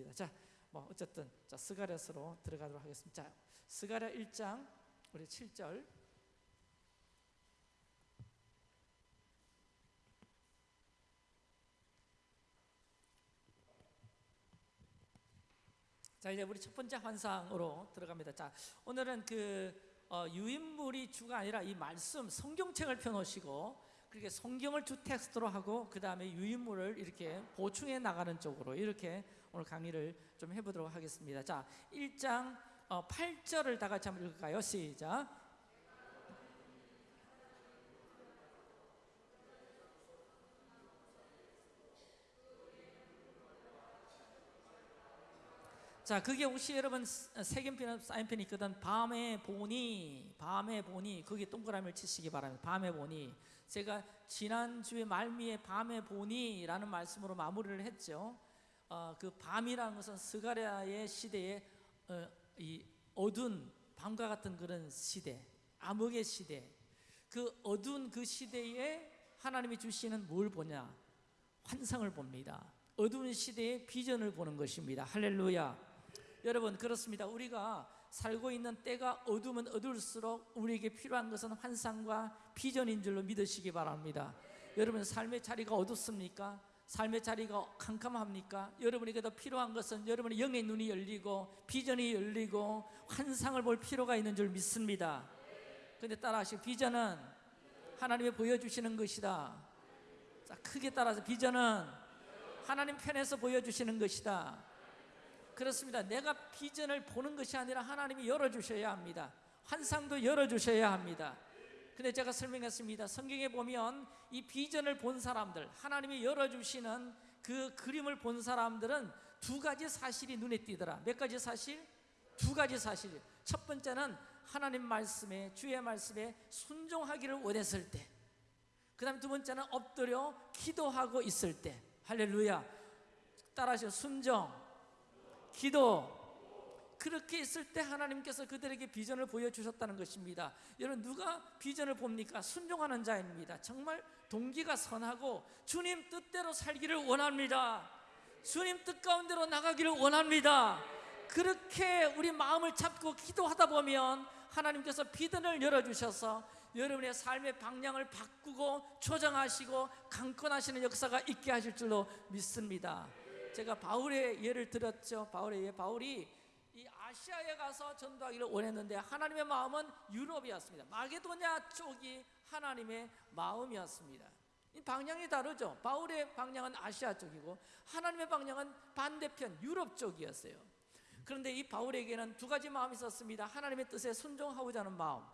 믿습니다. 자, 뭐 어쨌든 자 스가랴서로 들어가도록 하겠습니다. 자, 스가랴 1장 우리 7절 자 이제 우리 첫 번째 환상으로 들어갑니다. 자 오늘은 그 어, 유인물이 주가 아니라 이 말씀 성경책을 펴놓으시고 그렇게 성경을 주 텍스트로 하고 그 다음에 유인물을 이렇게 보충해 나가는 쪽으로 이렇게 오늘 강의를 좀 해보도록 하겠습니다. 자 1장 어, 8절을 다 같이 한번 읽을까요? 시작. 자, 그게 혹시 여러분 색연필, 사인펜이 있거든 밤에 보니, 밤에 보니 거기 동그라미를 치시기 바랍니다. 밤에 보니 제가 지난주에 말미에 밤에 보니 라는 말씀으로 마무리를 했죠. 어, 그 밤이라는 것은 스가랴의 시대에 어, 이 어두운 밤과 같은 그런 시대, 암흑의 시대. 그 어두운 그 시대에 하나님이 주시는 뭘 보냐? 환상을 봅니다. 어두운 시대의 비전을 보는 것입니다. 할렐루야. 여러분 그렇습니다. 우리가 살고 있는 때가 어두우면 어두울수록 우리에게 필요한 것은 환상과 비전인 줄로 믿으시기 바랍니다. 여러분 삶의 자리가 어둡습니까? 삶의 자리가 캄캄합니까? 여러분에게 더 필요한 것은 여러분의 영의 눈이 열리고 비전이 열리고 환상을 볼 필요가 있는 줄 믿습니다. 근데 따라하시 비전은 하나님이 보여주시는 것이다. 자, 크게 따라서 비전은 하나님 편에서 보여주시는 것이다. 그렇습니다. 내가 비전을 보는 것이 아니라 하나님이 열어주셔야 합니다. 환상도 열어주셔야 합니다. 근데 제가 설명했습니다. 성경에 보면 이 비전을 본 사람들, 하나님이 열어주시는 그 그림을 본 사람들은 두 가지 사실이 눈에 띄더라. 몇 가지 사실? 두 가지 사실. 첫 번째는 하나님 말씀에, 주의 말씀에 순종하기를 원했을 때. 그 다음 두 번째는 엎드려 기도하고 있을 때. 할렐루야. 따라하시오. 순종, 기도 그렇게 있을 때 하나님께서 그들에게 비전을 보여주셨다는 것입니다. 여러분 누가 비전을 봅니까? 순종하는 자입니다. 정말 동기가 선하고 주님 뜻대로 살기를 원합니다. 주님 뜻 가운데로 나가기를 원합니다. 그렇게 우리 마음을 잡고 기도하다 보면 하나님께서 비전을 열어주셔서 여러분의 삶의 방향을 바꾸고 조정하시고 강권하시는 역사가 있게 하실 줄로 믿습니다. 제가 바울의 예를 들었죠. 바울의 예, 바울이 이 아시아에 가서 전도하기를 원했는데 하나님의 마음은 유럽이었습니다. 마게도냐 쪽이 하나님의 마음이었습니다. 이 방향이 다르죠. 바울의 방향은 아시아 쪽이고 하나님의 방향은 반대편 유럽 쪽이었어요. 그런데 이 바울에게는 두 가지 마음이 있었습니다. 하나님의 뜻에 순종하고자 하는 마음.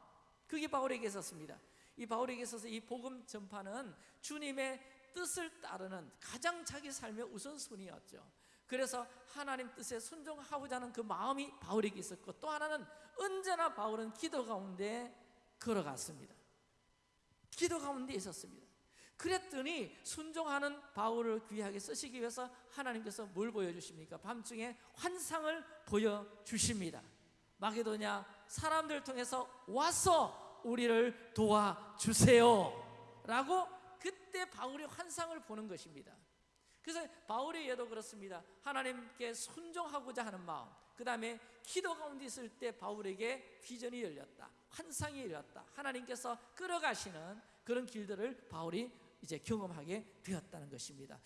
그게 바울에게 있었습니다. 이 바울에게 있어서 이 복음 전파는 주님의 뜻을 따르는 가장 자기 삶의 우선순위였죠 그래서 하나님 뜻에 순종하고자 하는 그 마음이 바울에게 있었고 또 하나는 언제나 바울은 기도 가운데 걸어갔습니다. 기도 가운데 있었습니다. 그랬더니 순종하는 바울을 귀하게 쓰시기 위해서 하나님께서 뭘 보여주십니까? 밤중에 환상을 보여주십니다. 마게도냐 사람들 통해서 와서 우리를 도와주세요. 라고 그때 바울이 환상을 보는 것입니다 그래서 바울의 예도 그렇습니다. 하나님께 순종하고자 하는 마음 그 다음에 기도 가운데 있을 때 바울에게 비전이 열렸다 환상이 열렸다. 하나님께서 끌어가시는 그런 길들을 바울이 이제 경험하게 되었다는 것입니다.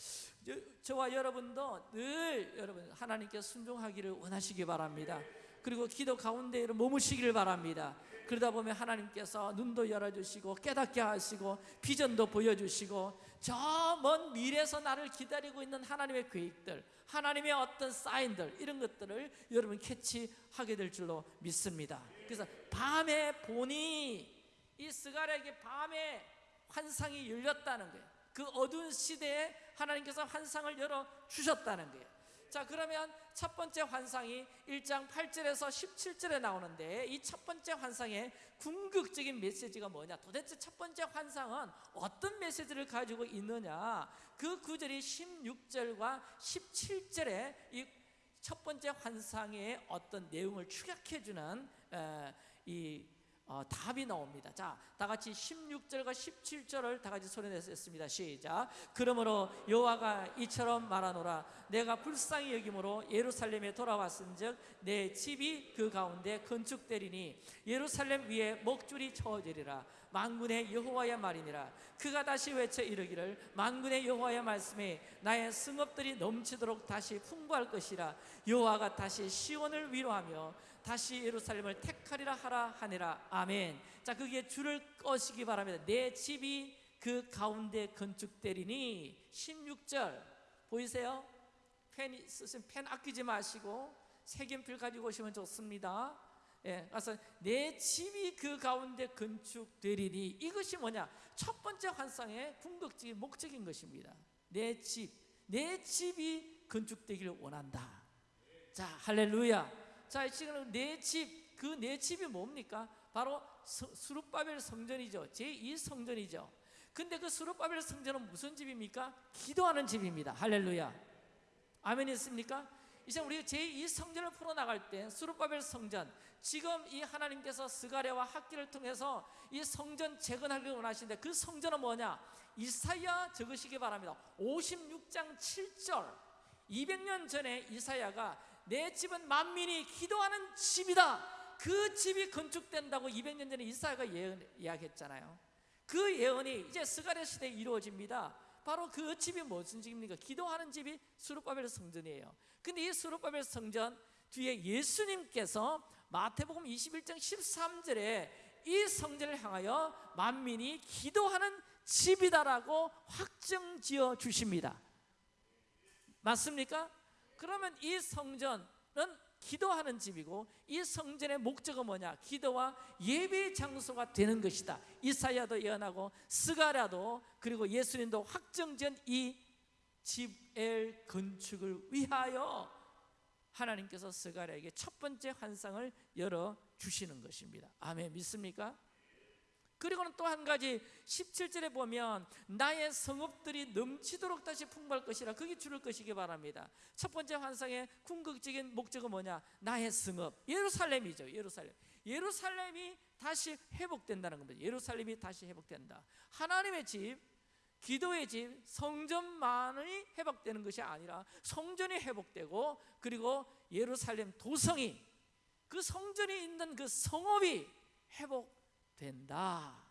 저와 여러분도 늘 여러분 하나님께 순종하기를 원하시기 바랍니다. 그리고 기도 가운데 머무시기를 바랍니다. 그러다 보면 하나님께서 눈도 열어주시고 깨닫게 하시고 비전도 보여주시고 저 먼 미래에서 나를 기다리고 있는 하나님의 계획들 하나님의 어떤 사인들 이런 것들을 여러분 캐치하게 될 줄로 믿습니다. 그래서 밤에 보니 이 스가랴에게 밤에 환상이 열렸다는 거예요. 그 어두운 시대에 하나님께서 환상을 열어주셨다는 거예요 자 그러면 첫 번째 환상이 1장 8절에서 17절에 나오는데 이 첫 번째 환상의 궁극적인 메시지가 뭐냐? 도대체 첫 번째 환상은 어떤 메시지를 가지고 있느냐? 그 구절이 16절과 17절에 이 첫 번째 환상의 어떤 내용을 축약해주는 이 어, 답이 나옵니다. 자, 다 같이 16절과 17절을 다 같이 소리내서 했습니다. 시작. 그러므로 여호와가 이처럼 말하노라. 내가 불쌍히 여김으로 예루살렘에 돌아왔은 즉 내 집이 그 가운데 건축되리니 예루살렘 위에 먹줄이 쳐지리라. 만군의 여호와의 말이니라. 그가 다시 외쳐 이르기를 만군의 여호와의 말씀에 나의 승업들이 넘치도록 다시 풍부할 것이라. 여호와가 다시 시온을 위로하며 다시 예루살렘을 택하리라 하라 하니라 아멘. 자 거기에 줄을 꺼시기 바랍니다. 내 집이 그 가운데 건축되리니 16절 보이세요? 펜 있으시면 펜 아끼지 마시고 색연필 가지고 오시면 좋습니다. 예, 그래서 내 집이 그 가운데 건축되리니 이것이 뭐냐? 첫 번째 환상의 궁극적인 목적인 것입니다. 내 집, 내 집이 건축되기를 원한다. 자, 할렐루야. 자, 지금 내 집, 그내 집이 뭡니까? 바로 서- 수룹바벨 성전이죠. 제2 성전이죠. 근데 그 수룹바벨 성전은 무슨 집입니까? 기도하는 집입니다. 할렐루야. 아멘 있습니까? 이제 우리 제2 성전을 풀어 나갈 때 수룹바벨 성전 지금 이 하나님께서 스가랴와 학기를 통해서 이 성전 재건하기를 원하시는데 그 성전은 뭐냐? 이사야 적으시기 바랍니다. 56장 7절 200년 전에 이사야가 내 집은 만민이 기도하는 집이다. 그 집이 건축된다고 200년 전에 이사야가 예언, 이야기했잖아요. 그 예언이 이제 스가랴 시대에 이루어집니다. 바로 그 집이 무슨 집입니까? 기도하는 집이 수르바벨 성전이에요. 근데 이 수르바벨 성전 뒤에 예수님께서 마태복음 21장 13절에 이 성전을 향하여 만민이 기도하는 집이다라고 확정 지어 주십니다. 맞습니까? 그러면 이 성전은 기도하는 집이고 이 성전의 목적은 뭐냐? 기도와 예배 장소가 되는 것이다. 이사야도 예언하고 스가랴도 그리고 예수님도 확정지은 이 집엘 건축을 위하여 하나님께서 스가랴에게 첫 번째 환상을 열어 주시는 것입니다. 아멘 믿습니까? 그리고는 또 한 가지 17절에 보면 나의 성읍들이 넘치도록 다시 풍부할 것이라 거기 줄을 것이기 바랍니다. 첫 번째 환상의 궁극적인 목적은 뭐냐? 나의 성읍 예루살렘이죠. 예루살렘. 예루살렘이 다시 회복된다는 겁니다. 예루살렘이 다시 회복된다. 하나님의 집, 기도의 집, 성전만이 회복되는 것이 아니라 성전이 회복되고 그리고 예루살렘 도성이 그 성전이 있는 그 성읍이 회복 된다.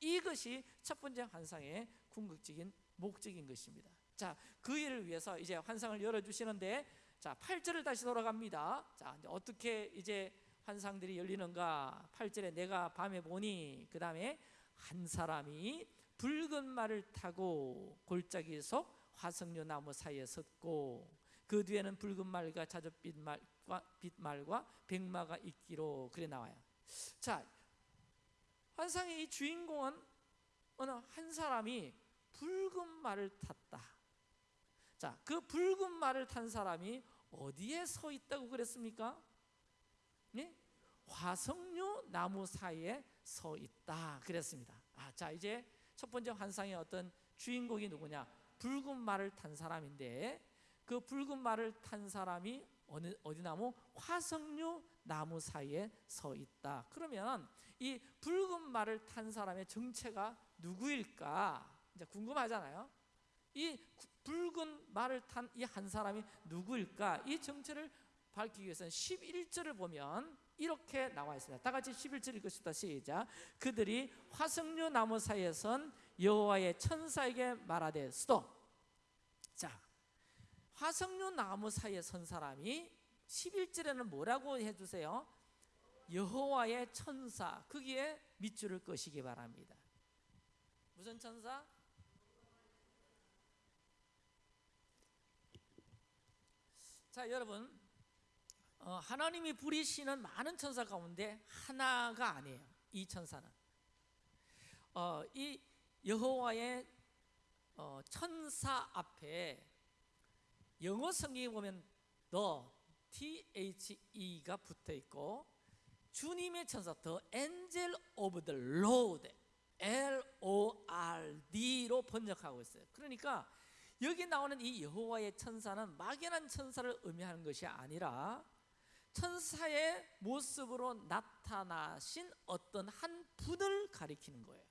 이것이 첫 번째 환상의 궁극적인 목적인 것입니다. 자, 그 일을 위해서 이제 환상을 열어 주시는데 자, 8절을 다시 돌아갑니다. 자, 이제 어떻게 이제 환상들이 열리는가? 8절에 내가 밤에 보니 그 다음에 한 사람이 붉은 말을 타고 골짜기 속 화석류 나무 사이에 섰고 그 뒤에는 붉은 말과 자줏빛 말과 빛 말과 백마가 있기로 그래 나와요. 자, 환상의 이 주인공은 어느 한 사람이 붉은 말을 탔다. 자, 그 붉은 말을 탄 사람이 어디에 서 있다고 그랬습니까? 네? 화석류 나무 사이에 서 있다 그랬습니다. 아, 자 이제 첫 번째 환상의 어떤 주인공이 누구냐? 붉은 말을 탄 사람인데 그 붉은 말을 탄 사람이 어느 어디 나무 화석류 나무 사이에 서 있다. 그러면 이 붉은 말을 탄 사람의 정체가 누구일까? 이제 궁금하잖아요. 이 구- 붉은 말을 탄 이 한 사람이 누구일까? 이 정체를 밝히기 위해서는 11절을 보면 이렇게 나와 있습니다. 다 같이 11절 읽읍시다. 시작. 그들이 화석류 나무 사이에 선 여호와의 천사에게 말하되 스톱. 자, 화석류 나무 사이에 선 사람이 11절에는 뭐라고 해 주세요? 여호와의 천사. 거기에 밑줄을 끄시기 바랍니다. 무슨 천사? 자, 여러분 어, 하나님이 부리시는 많은 천사 가운데 하나가 아니에요. 이 천사는 어, 이 여호와의 어, 천사 앞에 영어 성경에 보면 the T H E가 붙어 있고 주님의 천사 the angel of the Lord L O R D로 번역하고 있어요. 그러니까 여기 나오는 이 여호와의 천사는 막연한 천사를 의미하는 것이 아니라 천사의 모습으로 나타나신 어떤 한 분을 가리키는 거예요.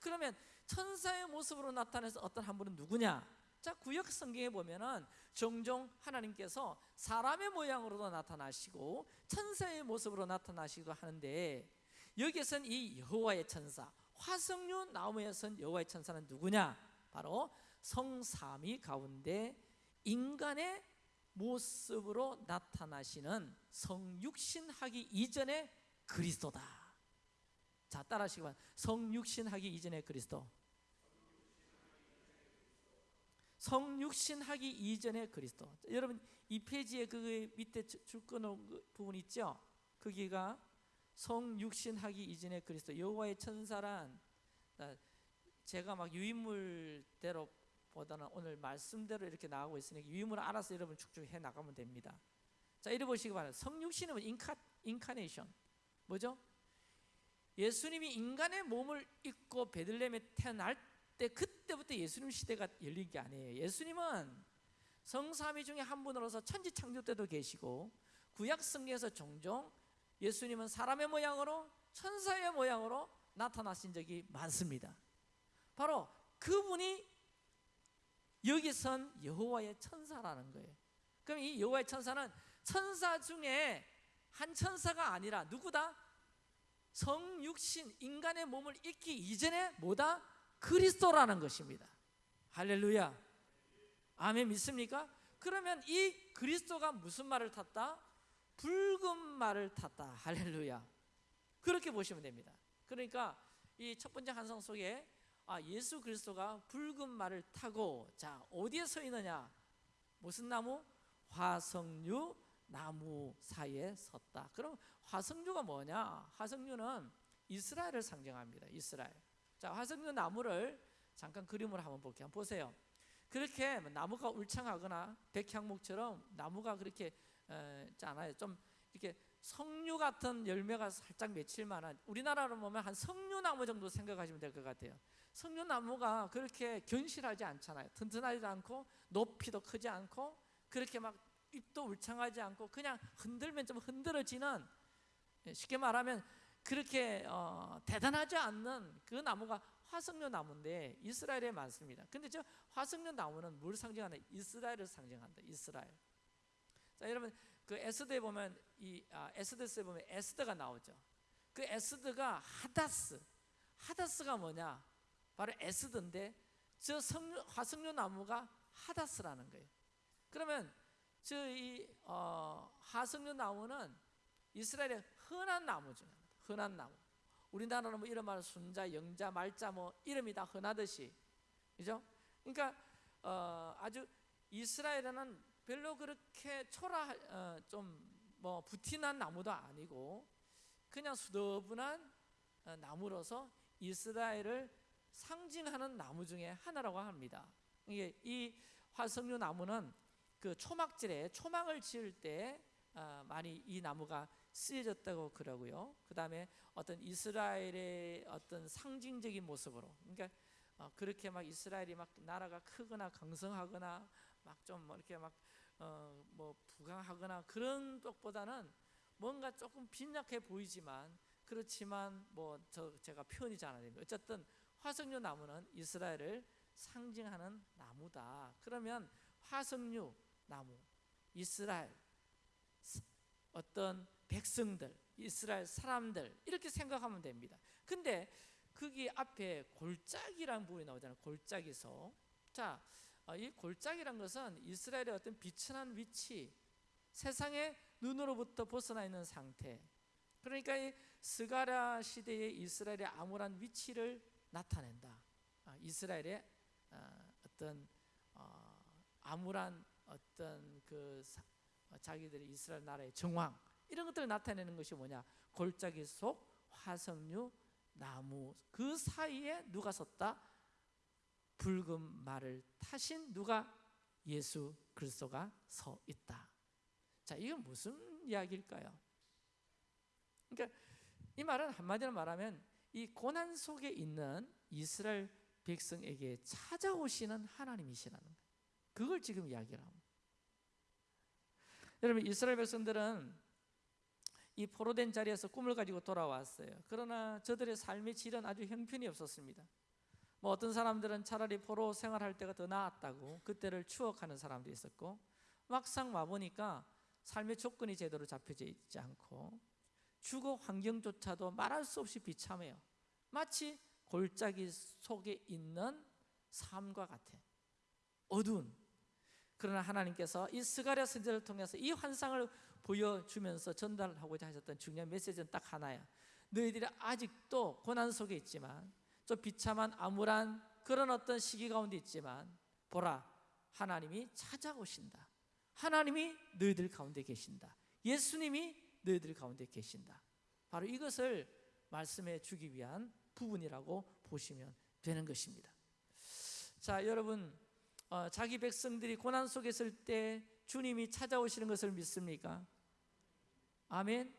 그러면 천사의 모습으로 나타내서 어떤 한 분은 누구냐? 자 구약 성경에 보면은 종종 하나님께서 사람의 모양으로도 나타나시고 천사의 모습으로 나타나시기도 하는데 여기에선 이 여호와의 천사 화석류 나무에 선 여호와의 천사는 누구냐? 바로 성삼위 가운데 인간의 모습으로 나타나시는 성육신하기 이전의 그리스도다. 자 따라하시기 바랍니다. 성육신하기 이전의 그리스도. 성육신하기 이전의 그리스도. 자, 여러분 이 페이지에 그 밑에 줄 끊은 그 부분 있죠? 거기가 성육신하기 이전의 그리스도. 여호와의 천사란 아, 제가 막 유인물대로 보다는 오늘 말씀대로 이렇게 나가고 있으니까 유인물을 알아서 여러분 축축 해 나가면 됩니다. 자, 이래 보시기 바랍니다. 성육신은 인카 인카네이션. 뭐죠? 예수님이 인간의 몸을 입고 베들레헴에 태어날 때 그때 부터 예수님 시대가 열린 게 아니에요. 예수님은 성삼위 중에 한 분으로서 천지 창조 때도 계시고 구약 성경에서 종종 예수님은 사람의 모양으로 천사의 모양으로 나타나신 적이 많습니다. 바로 그분이 여기선 여호와의 천사라는 거예요. 그럼 이 여호와의 천사는 천사 중에 한 천사가 아니라 누구다? 성육신 인간의 몸을 입기 이전에 뭐다? 그리스도라는 것입니다. 할렐루야. 아멘 믿습니까? 그러면 이 그리스도가 무슨 말을 탔다? 붉은 말을 탔다. 할렐루야. 그렇게 보시면 됩니다. 그러니까 이 첫 번째 한성 속에 아 예수 그리스도가 붉은 말을 타고 자 어디에 서 있느냐? 무슨 나무? 화석류 나무 사이에 섰다. 그럼 화석류가 뭐냐? 화석류는 이스라엘을 상징합니다. 이스라엘. 자 화석류 나무를 잠깐 그림으로 한번 볼게요. 한번 보세요. 그렇게 나무가 울창하거나 백향목처럼 나무가 그렇게 어, 있잖아요. 좀 이렇게 석류 같은 열매가 살짝 맺힐 만한 우리나라로 보면 한 석류나무 정도 생각하시면 될 것 같아요. 석류나무가 그렇게 견실하지 않잖아요. 튼튼하지도 않고 높이도 크지 않고 그렇게 막 잎도 울창하지 않고 그냥 흔들면 좀 흔들어지는 예, 쉽게 말하면 그렇게 어, 대단하지 않는 그 나무가 화석류 나무인데 이스라엘에 많습니다. 근데 저 화석류 나무는 뭘 상징하나? 이스라엘을 상징한다. 이스라엘. 자 여러분 그 에스더에 보면 이 아, 에스더스에 보면 에스더가 나오죠. 그 에스더가 하다스. 하다스가 뭐냐? 바로 에스더인데 저 석류, 화석류 나무가 하다스라는 거예요. 그러면 저이 어, 하석류 나무는 이스라엘의 흔한 나무 중 흔한 나무. 우리나라는 뭐 이런 말 순자, 영자, 말자 뭐 이름이 다 흔하듯이, 그죠? 그러니까 어, 아주 이스라엘에는 별로 그렇게 초라 어, 좀뭐 부티난 나무도 아니고 그냥 수더분한 어, 나무로서 이스라엘을 상징하는 나무 중에 하나라고 합니다. 이게 이 화석류 나무는 그 초막질에 초막을 지을 때 어, 많이 이 나무가 쓰여졌다고 그러고요. 그 다음에 어떤 이스라엘의 어떤 상징적인 모습으로, 그러니까 어, 그렇게 막 이스라엘이 막 나라가 크거나 강성하거나 막좀뭐 이렇게 막 어, 뭐 부강하거나 그런 쪽보다는 뭔가 조금 빈약해 보이지만 그렇지만 뭐 저 제가 표현이 잘 안 됩니다. 어쨌든 화석류 나무는 이스라엘을 상징하는 나무다. 그러면 화석류 나무, 이스라엘 어떤 백성들, 이스라엘 사람들 이렇게 생각하면 됩니다. 근데 거기 앞에 골짜기라는 부분이 나오잖아요. 골짜기서. 자, 어, 이 골짜기란 것은 이스라엘의 어떤 비천한 위치, 세상의 눈으로부터 벗어나 있는 상태. 그러니까 이 스가랴 시대의 이스라엘의 암울한 위치를 나타낸다. 아, 이스라엘의 어, 어떤 어, 암울한 어떤 그 자기들의 이스라엘 나라의 정황 이런 것들을 나타내는 것이 뭐냐? 골짜기 속 화석류 나무 그 사이에 누가 섰다? 붉은 말을 타신 누가 예수 그리스도가 서 있다. 자, 이건 무슨 이야기일까요? 그러니까 이 말은 한마디로 말하면 이 고난 속에 있는 이스라엘 백성에게 찾아오시는 하나님이시라는 거예요. 그걸 지금 이야기를 합니다. 여러분 이스라엘 백성들은 이 포로된 자리에서 꿈을 가지고 돌아왔어요. 그러나 저들의 삶의 질은 아주 형편이 없었습니다. 뭐 어떤 사람들은 차라리 포로 생활할 때가 더 나았다고 그때를 추억하는 사람도 있었고 막상 와 보니까 삶의 조건이 제대로 잡혀져 있지 않고 주거 환경조차도 말할 수 없이 비참해요. 마치 골짜기 속에 있는 삶과 같아. 어두운. 그러나 하나님께서 이 스가랴 선지자를 통해서 이 환상을 보여주면서 전달하고자 하셨던 중요한 메시지는 딱 하나야. 너희들이 아직도 고난 속에 있지만 좀 비참한 암울한 그런 어떤 시기 가운데 있지만 보라 하나님이 찾아오신다. 하나님이 너희들 가운데 계신다. 예수님이 너희들 가운데 계신다. 바로 이것을 말씀해 주기 위한 부분이라고 보시면 되는 것입니다. 자, 여러분 어, 자기 백성들이 고난 속에 있을 때 주님이 찾아오시는 것을 믿습니까? 아멘.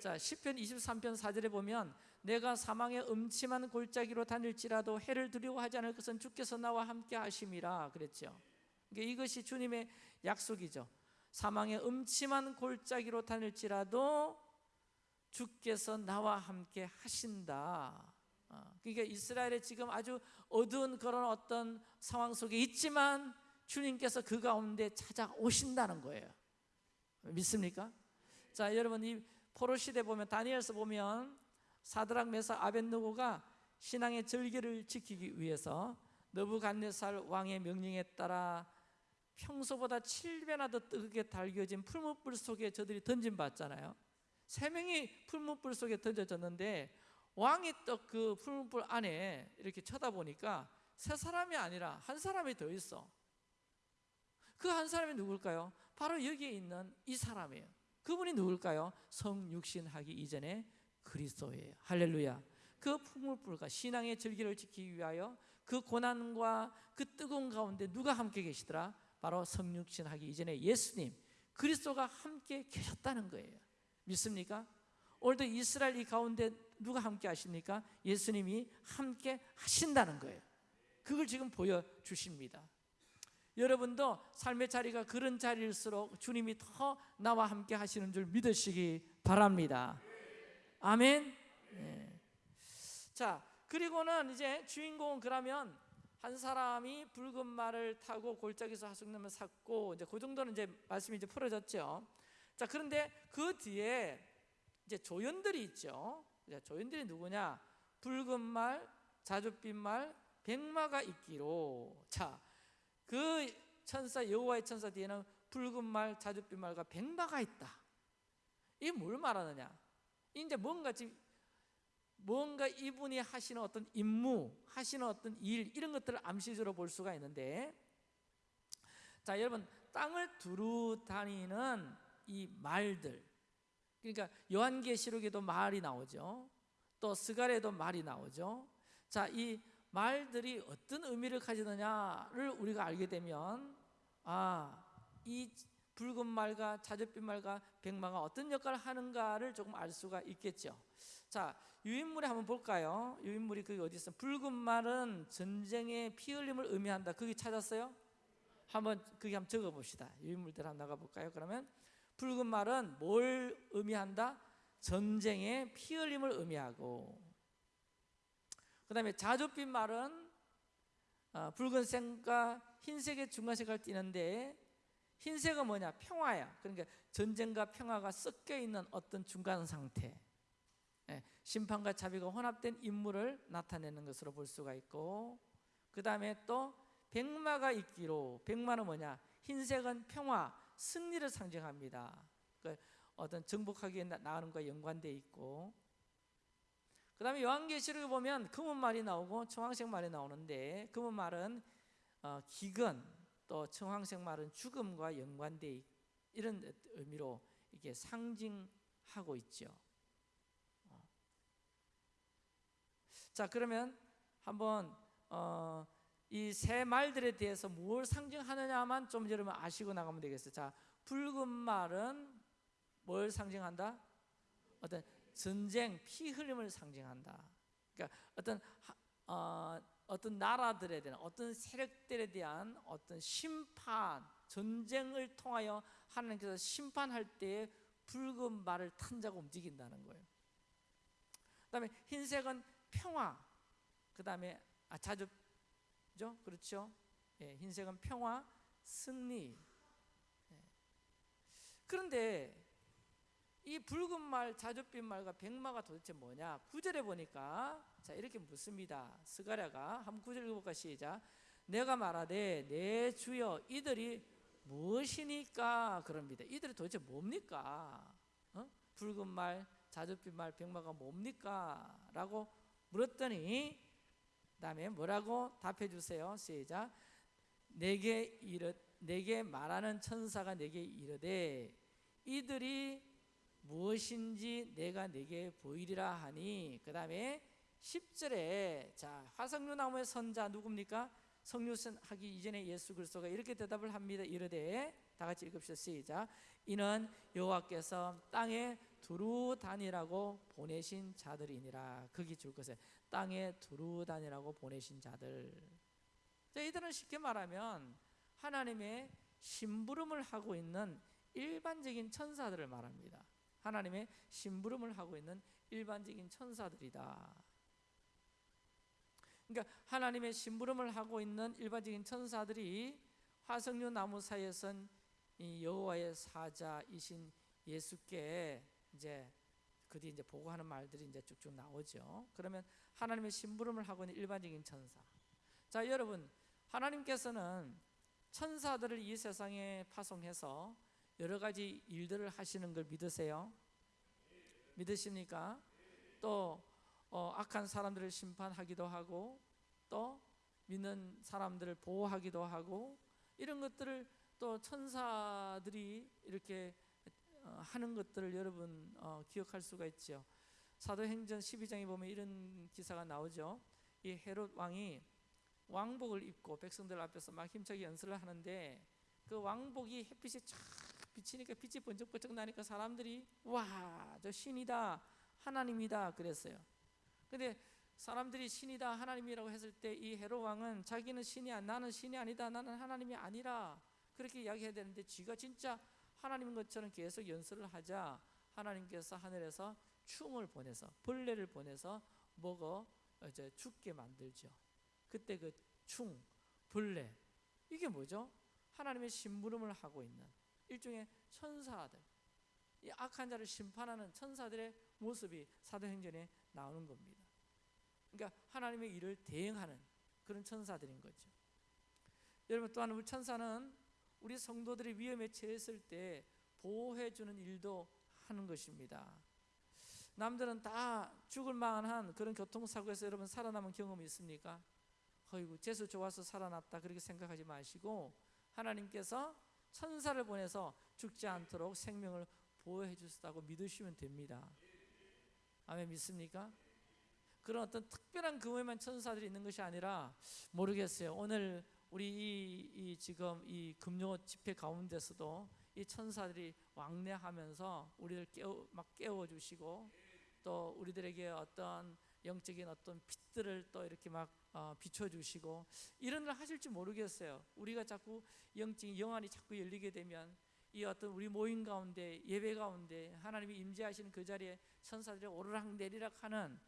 자, 시편 23편 4절에 보면 내가 사망의 음침한 골짜기로 다닐지라도 해를 두려워하지 않을 것은 주께서 나와 함께 하심이라 그랬죠. 그러니까 이것이 주님의 약속이죠. 사망의 음침한 골짜기로 다닐지라도 주께서 나와 함께 하신다. 어, 그러니까 이스라엘에 지금 아주 어두운 그런 어떤 상황 속에 있지만 주님께서 그 가운데 찾아오신다는 거예요. 믿습니까? 자, 여러분 이 포로 시대 보면 다니엘서 보면 사드락 메사 아벤누고가 신앙의 절기를 지키기 위해서 너부갓네살 왕의 명령에 따라 평소보다 7배나 더 뜨겁게 달겨진 풀무불 속에 저들이 던진 받잖아요. 세 명이 풀무불 속에 던져졌는데 왕이 또 그 풀무불 안에 이렇게 쳐다보니까 세 사람이 아니라 한 사람이 더 있어. 그 한 사람이 누굴까요? 바로 여기에 있는 이 사람이에요. 그분이 누굴까요? 성육신하기 이전에 그리스도예요. 할렐루야. 그 풍물불과 신앙의 절기를 지키기 위하여 그 고난과 그 뜨거운 가운데 누가 함께 계시더라? 바로 성육신하기 이전에 예수님 그리스도가 함께 계셨다는 거예요. 믿습니까? 오늘도 이스라엘 이 가운데 누가 함께 하십니까? 예수님이 함께 하신다는 거예요. 그걸 지금 보여주십니다. 여러분도 삶의 자리가 그런 자리일수록 주님이 더 나와 함께 하시는 줄 믿으시기 바랍니다. 아멘. 네. 자, 그리고는 이제 주인공은 그러면 한 사람이 붉은 말을 타고 골짜기에서 하숙남을 샀고 이제 그 정도는 이제 말씀이 이제 풀어졌죠. 자, 그런데 그 뒤에 이제 조연들이 있죠. 조연들이 누구냐? 붉은 말, 자줏빛 말, 백마가 있기로. 자, 그 천사 여호와의 천사 뒤에는 붉은 말, 자줏빛 말과 백마가 있다. 이게 뭘 말하느냐? 이제 뭔가 지금 뭔가 이분이 하시는 어떤 임무, 하시는 어떤 일 이런 것들을 암시적으로 볼 수가 있는데 자, 여러분 땅을 두루 다니는 이 말들 그러니까 요한계시록에도 말이 나오죠. 또 스가랴에도 말이 나오죠. 자, 이 말들이 어떤 의미를 가지느냐를 우리가 알게 되면 아, 이 붉은 말과 자줏빛 말과 백마가 어떤 역할을 하는가를 조금 알 수가 있겠죠. 자, 유인물에 한번 볼까요? 유인물이 그게 어디 있어? 붉은 말은 전쟁의 피 흘림을 의미한다. 그게 찾았어요? 한번 그게 한번 적어 봅시다. 유인물들 한번 나가 볼까요? 그러면 붉은 말은 뭘 의미한다? 전쟁의 피 흘림을 의미하고 그 다음에 자줏빛 말은 어, 붉은색과 흰색의 중간색을 띠는데 흰색은 뭐냐? 평화야. 그러니까 전쟁과 평화가 섞여 있는 어떤 중간 상태. 예, 심판과 자비가 혼합된 인물을 나타내는 것으로 볼 수가 있고 그 다음에 또 백마가 있기로 백마는 뭐냐? 흰색은 평화, 승리를 상징합니다. 그 어떤 정복하기에 나가는 것과 연관돼 있고 그 다음에 요한계시록에 보면 금은 말이 나오고 청황색 말이 나오는데 금은 말은 어, 기근 또 청황색 말은 죽음과 연관돼 이런 의미로 이게 상징하고 있죠. 어. 자 그러면 한번 어, 이세 말들에 대해서 뭘 상징하느냐만 좀 여러분 아시고 나가면 되겠어요. 자 붉은 말은 뭘 상징한다? 어떤 전쟁, 피 흘림을 상징한다. 그러니까 어떤 어, 어떤 나라들에 대한 어떤 세력들에 대한 어떤 심판, 전쟁을 통하여 하나님께서 심판할 때에 붉은 말을 탄 자가 움직인다는 거예요. 그다음에 흰색은 평화. 그다음에 아 자주죠, 그렇죠? 예, 흰색은 평화, 승리. 예. 그런데 이 붉은 말, 자줏빛 말과 백마가 도대체 뭐냐? 구절에 보니까 자 이렇게 묻습니다. 스가랴가 한번 구절 읽어볼까 시작. 내가 말하되 내 주여 이들이 무엇이니까 그럽니다. 이들이 도대체 뭡니까? 어? 붉은 말, 자줏빛 말, 백마가 뭡니까? 라고 물었더니 그다음에 뭐라고 답해 주세요. 시작. 내게 이르 내게 말하는 천사가 내게 이르되 이들이 무엇인지 내가 내게 보이리라 하니 그 다음에 10절에 자 화석류 나무의 선자 누굽니까? 성류선 하기 이전에 예수 그리스도가 이렇게 대답을 합니다. 이르되 다 같이 읽읍시다. 시작. 이는 여호와께서 땅에 두루 다니라고 보내신 자들이니라. 거기 줄 것에 땅에 두루 다니라고 보내신 자들. 자, 이들은 쉽게 말하면 하나님의 심부름을 하고 있는 일반적인 천사들을 말합니다. 하나님의 심부름을 하고 있는 일반적인 천사들이다. 그러니까 하나님의 심부름을 하고 있는 일반적인 천사들이 화석류 나무 사이에선 이 여호와의 사자이신 예수께 이제 그뒤 이제 보고하는 말들이 이제 쭉쭉 나오죠. 그러면 하나님의 심부름을 하고 있는 일반적인 천사. 자, 여러분 하나님께서는 천사들을 이 세상에 파송해서 여러 가지 일들을 하시는 걸 믿으세요? 믿으십니까? 또 어, 악한 사람들을 심판하기도 하고 또 믿는 사람들을 보호하기도 하고 이런 것들을 또 천사들이 이렇게 어, 하는 것들을 여러분 어, 기억할 수가 있죠. 사도행전 12장에 보면 이런 기사가 나오죠. 이 헤롯 왕이 왕복을 입고 백성들 앞에서 막 힘차게 연설을 하는데 그 왕복이 햇빛이 쫙 비치니까 빛이 번쩍번쩍 나니까 사람들이 와, 저 신이다. 하나님이다 그랬어요. 근데 사람들이 신이다 하나님이라고 했을 때 이 헤롯 왕은 자기는 신이 야 나는 신이 아니다 나는 하나님이 아니라 그렇게 이야기해야 되는데 쥐가 진짜 하나님인 것처럼 계속 연설을 하자 하나님께서 하늘에서 충을 보내서 벌레를 보내서 먹어 이제 죽게 만들죠. 그때 그 충, 벌레 이게 뭐죠? 하나님의 심부름을 하고 있는 일종의 천사들, 이 악한 자를 심판하는 천사들의 모습이 사도행전에 나오는 겁니다. 그러니까 하나님의 일을 대행하는 그런 천사들인 거죠. 여러분 또한 우리 천사는 우리 성도들이 위험에 처했을 때 보호해 주는 일도 하는 것입니다. 남들은 다 죽을 만한 그런 교통사고에서 여러분 살아남은 경험이 있습니까? 어이구 재수 좋아서 살아났다 그렇게 생각하지 마시고 하나님께서 천사를 보내서 죽지 않도록 생명을 보호해 주셨다고 믿으시면 됩니다. 아멘 믿습니까? 그런 어떤 특별한 금에만 천사들이 있는 것이 아니라 모르겠어요. 오늘 우리 이, 이 지금 이 금요 집회 가운데서도 이 천사들이 왕래하면서 우리를 깨워 막 깨워 주시고 또 우리들에게 어떤 영적인 어떤 빛들을 또 이렇게 막 어, 비춰 주시고 이런 일 하실지 모르겠어요. 우리가 자꾸 영적인 영안이 자꾸 열리게 되면 이 어떤 우리 모임 가운데 예배 가운데 하나님이 임재하시는 그 자리에 천사들이 오르락 내리락 하는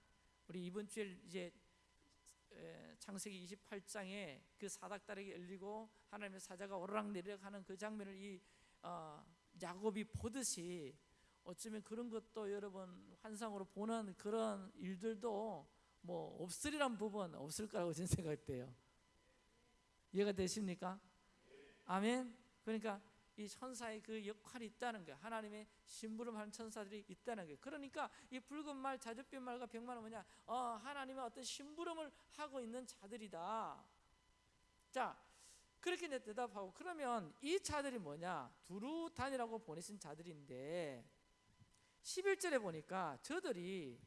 우리 이번 주에 이제 창세기 28장에 그 사닥다리가 열리고 하나님의 사자가 오르락 내리락 하는 그 장면을 이 어, 야곱이 보듯이 어쩌면 그런 것도 여러분 환상으로 보는 그런 일들도 뭐 없으리란 부분 없을 거라고 저는 생각돼요. 이해가 되십니까? 아멘. 그러니까 이 천사의 그 역할이 있다는 거예요. 하나님의 심부름하는 천사들이 있다는 거예요. 그러니까 이 붉은 말, 자줏빛 말과 백만은 뭐냐? 어, 하나님의 어떤 심부름을 하고 있는 자들이다. 자, 그렇게 대답하고 그러면 이 자들이 뭐냐? 두루단이라고 보내신 자들인데 11절에 보니까 저들이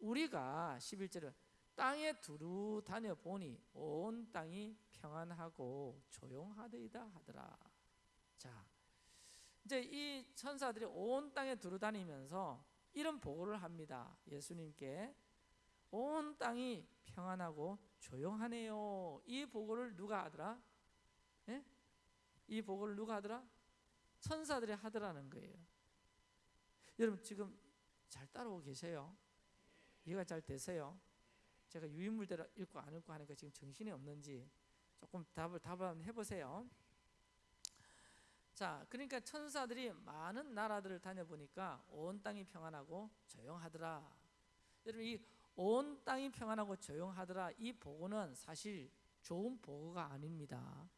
우리가 11절에 땅에 두루 다녀 보니 온 땅이 평안하고 조용하더이다 하더라. 자, 이제 이 천사들이 온 땅에 두루 다니면서 이런 보고를 합니다. 예수님께 온 땅이 평안하고 조용하네요. 이 보고를 누가 하더라? 예? 이 보고를 누가 하더라? 천사들이 하더라는 거예요. 여러분 지금 잘 따라오고 계세요? 이해가 잘 되세요? 제가 유인물대로 읽고 안 읽고 하니까 지금 정신이 없는지 조금 답을 답을 해보세요. 자, 그러니까 천사들이 많은 나라들을 다녀보니까 온 땅이 평안하고 조용하더라. 여러분 이 온 땅이 평안하고 조용하더라 이 보고는 사실 좋은 보고가 아닙니다.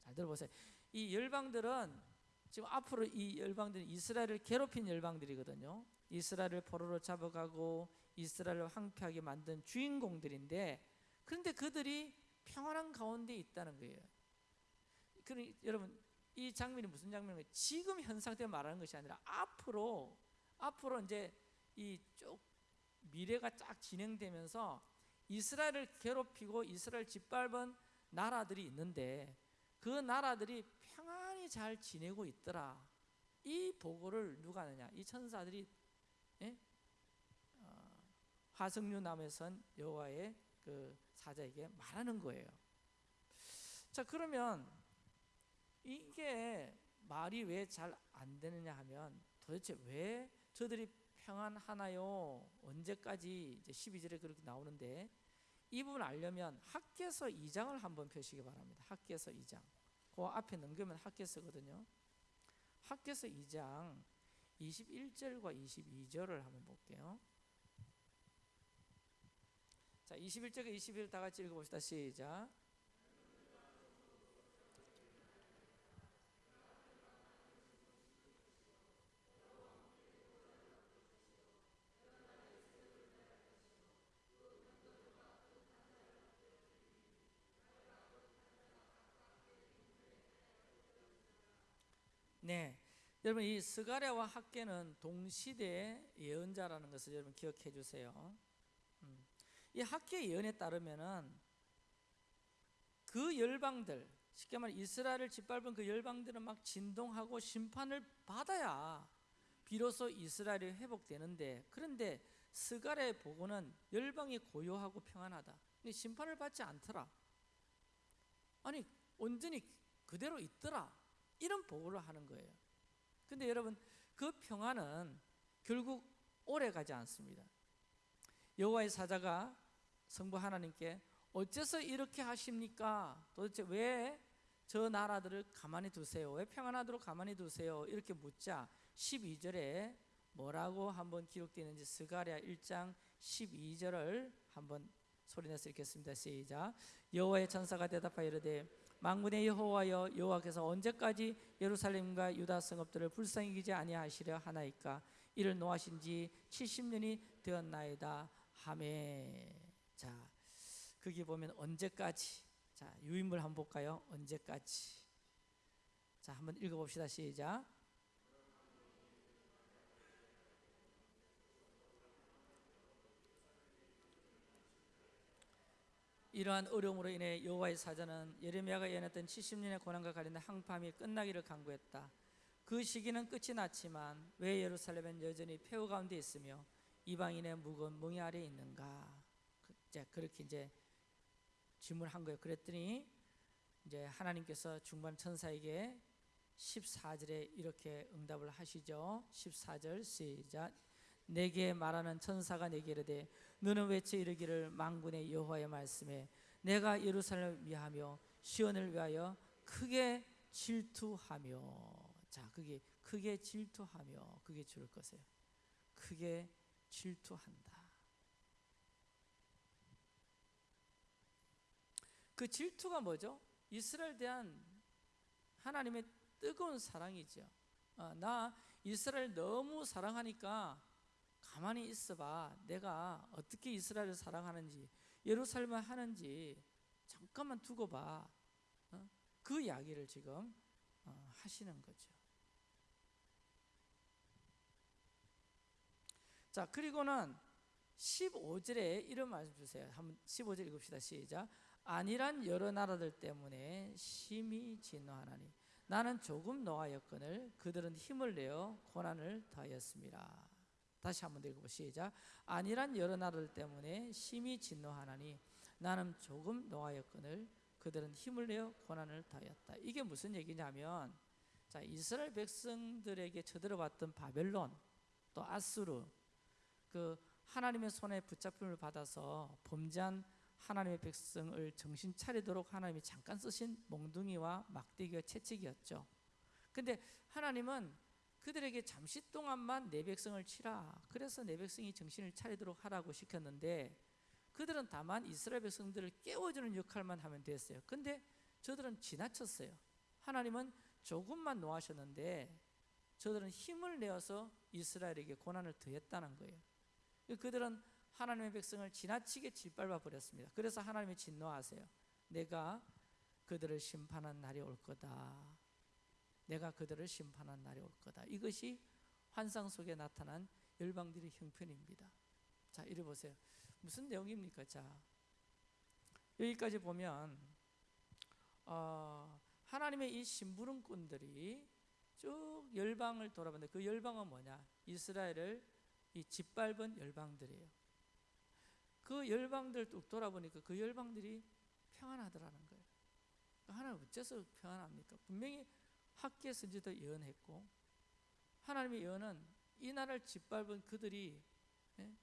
잘 들어보세요. 이 열방들은 지금 앞으로 이 열방들은 이스라엘을 괴롭힌 열방들이거든요. 이스라엘을 포로로 잡아가고 이스라엘을 황폐하게 만든 주인공들인데 그런데 그들이 평안한 가운데 있다는 거예요. 그러니 여러분 이 장면이 무슨 장면이에요? 지금 현 상태 말하는 것이 아니라 앞으로 앞으로 이제 이 쭉 미래가 쫙 진행되면서 이스라엘을 괴롭히고 이스라엘 짓밟은 나라들이 있는데 그 나라들이 평안히 잘 지내고 있더라. 이 보고를 누가 하느냐? 이 천사들이 예? 어, 화석류 나무에 선 여호와의 그 사자에게 말하는 거예요. 자 그러면 이게 말이 왜 잘 안 되느냐 하면 도대체 왜 저들이 평안하나요? 언제까지 이제 12절에 그렇게 나오는데 이 부분 알려면 학계서 2장을 한번 펴시기 바랍니다. 학계서 2장. 그 앞에 넘기면 학계서거든요. 학계서 2장 21절과 22절을 한번 볼게요. 자, 21절과 22절 다 같이 읽어봅시다. 시작. 네. 여러분 이 스가랴와 학계는 동시대 예언자라는 것을 여러분 기억해 주세요. 음. 이 학계 예언에 따르면은 그 열방들 쉽게 말해 이스라엘을 짓밟은 그 열방들은 막 진동하고 심판을 받아야 비로소 이스라엘이 회복되는데 그런데 스가랴의 보고는 열방이 고요하고 평안하다. 심판을 받지 않더라. 아니 온전히 그대로 있더라. 이런 보고를 하는 거예요. 근데 여러분 그 평안은 결국 오래 가지 않습니다. 여호와의 사자가 성부 하나님께 어째서 이렇게 하십니까? 도대체 왜 저 나라들을 가만히 두세요? 왜 평안하도록 가만히 두세요? 이렇게 묻자 12절에 뭐라고 한번 기록되어 있는지 스가랴 1장 12절을 한번 소리내서 읽겠습니다. 시작. 여호와의 천사가 대답하여 이르되 만군의 여호와여 여호와께서 언제까지 예루살렘과 유다 성읍들을 불쌍히 기지 아니하시려 하나이까? 이를 노하신 지 70년이 되었나이다. 하매 자 거기 보면 언제까지? 자 유인물 한번 볼까요? 언제까지? 자 한번 읽어봅시다. 시작 이러한 어려움으로 인해 여호와의 사자는 예레미야가 예언했던 70년의 고난과 관련된 항팜이 끝나기를 간구했다. 그 시기는 끝이 났지만 왜 예루살렘은 여전히 폐허 가운데 있으며 이방인의 무거운 멍이 아래 있는가? 그, 이제 그렇게 이제 질문한 거예요. 그랬더니 이제 하나님께서 중반 천사에게 14절에 이렇게 응답을 하시죠. 14절 시작. 내게 말하는 천사가 내게 이르되 너는 외쳐 이르기를 만군의 여호와의 말씀에 내가 예루살렘을 위하며 시온을 위하여 크게 질투하며. 자 그게 크게 질투하며 그게 줄을 것이에요. 크게 질투한다. 그 질투가 뭐죠? 이스라엘 대한 하나님의 뜨거운 사랑이죠. 어, 나 이스라엘 너무 사랑하니까 가만히 있어봐. 내가 어떻게 이스라엘을 사랑하는지, 예루살렘을 하는지 잠깐만 두고 봐. 어? 그 이야기를 지금 어, 하시는 거죠. 자, 그리고는 15절에 이런 말씀 주세요. 한번 15절 읽읍시다. 시작. 아니란 여러 나라들 때문에 심히 진노하나니 나는 조금 노하였거늘 그들은 힘을 내어 고난을 더하였습니다. 다시 한번 읽어보 시작. 아니란 여러 나라들 때문에 심히 진노하나니 나는 조금 노하였거늘 그들은 힘을 내어 고난을 당하였다. 이게 무슨 얘기냐면 자 이스라엘 백성들에게 쳐들어왔던 바벨론 또 아수르 그 하나님의 손에 붙잡힘을 받아서 범죄한 하나님의 백성을 정신 차리도록 하나님이 잠깐 쓰신 몽둥이와 막대기와 채찍이었죠. 근데 하나님은 그들에게 잠시 동안만 내 백성을 치라. 그래서 내 백성이 정신을 차리도록 하라고 시켰는데 그들은 다만 이스라엘 백성들을 깨워주는 역할만 하면 됐어요. 근데 저들은 지나쳤어요. 하나님은 조금만 노하셨는데 저들은 힘을 내어서 이스라엘에게 고난을 더했다는 거예요. 그들은 하나님의 백성을 지나치게 짓밟아 버렸습니다. 그래서 하나님이 진노하세요. 내가 그들을 심판한 날이 올 거다. 내가 그들을 심판한 날이 올 거다. 이것이 환상 속에 나타난 열방들의 형편입니다. 자, 이리 보세요. 무슨 내용입니까? 자, 여기까지 보면 어, 하나님의 이 심부름꾼들이 쭉 열방을 돌아봤는데 그 열방은 뭐냐? 이스라엘을 이 짓밟은 열방들이에요. 그 열방들 뚝 돌아보니까 그 열방들이 평안하더라는 거예요. 하나님 어째서 평안합니까? 분명히 학계 선지도 예언했고 하나님의 예언은 이 나라를 짓밟은 그들이 예?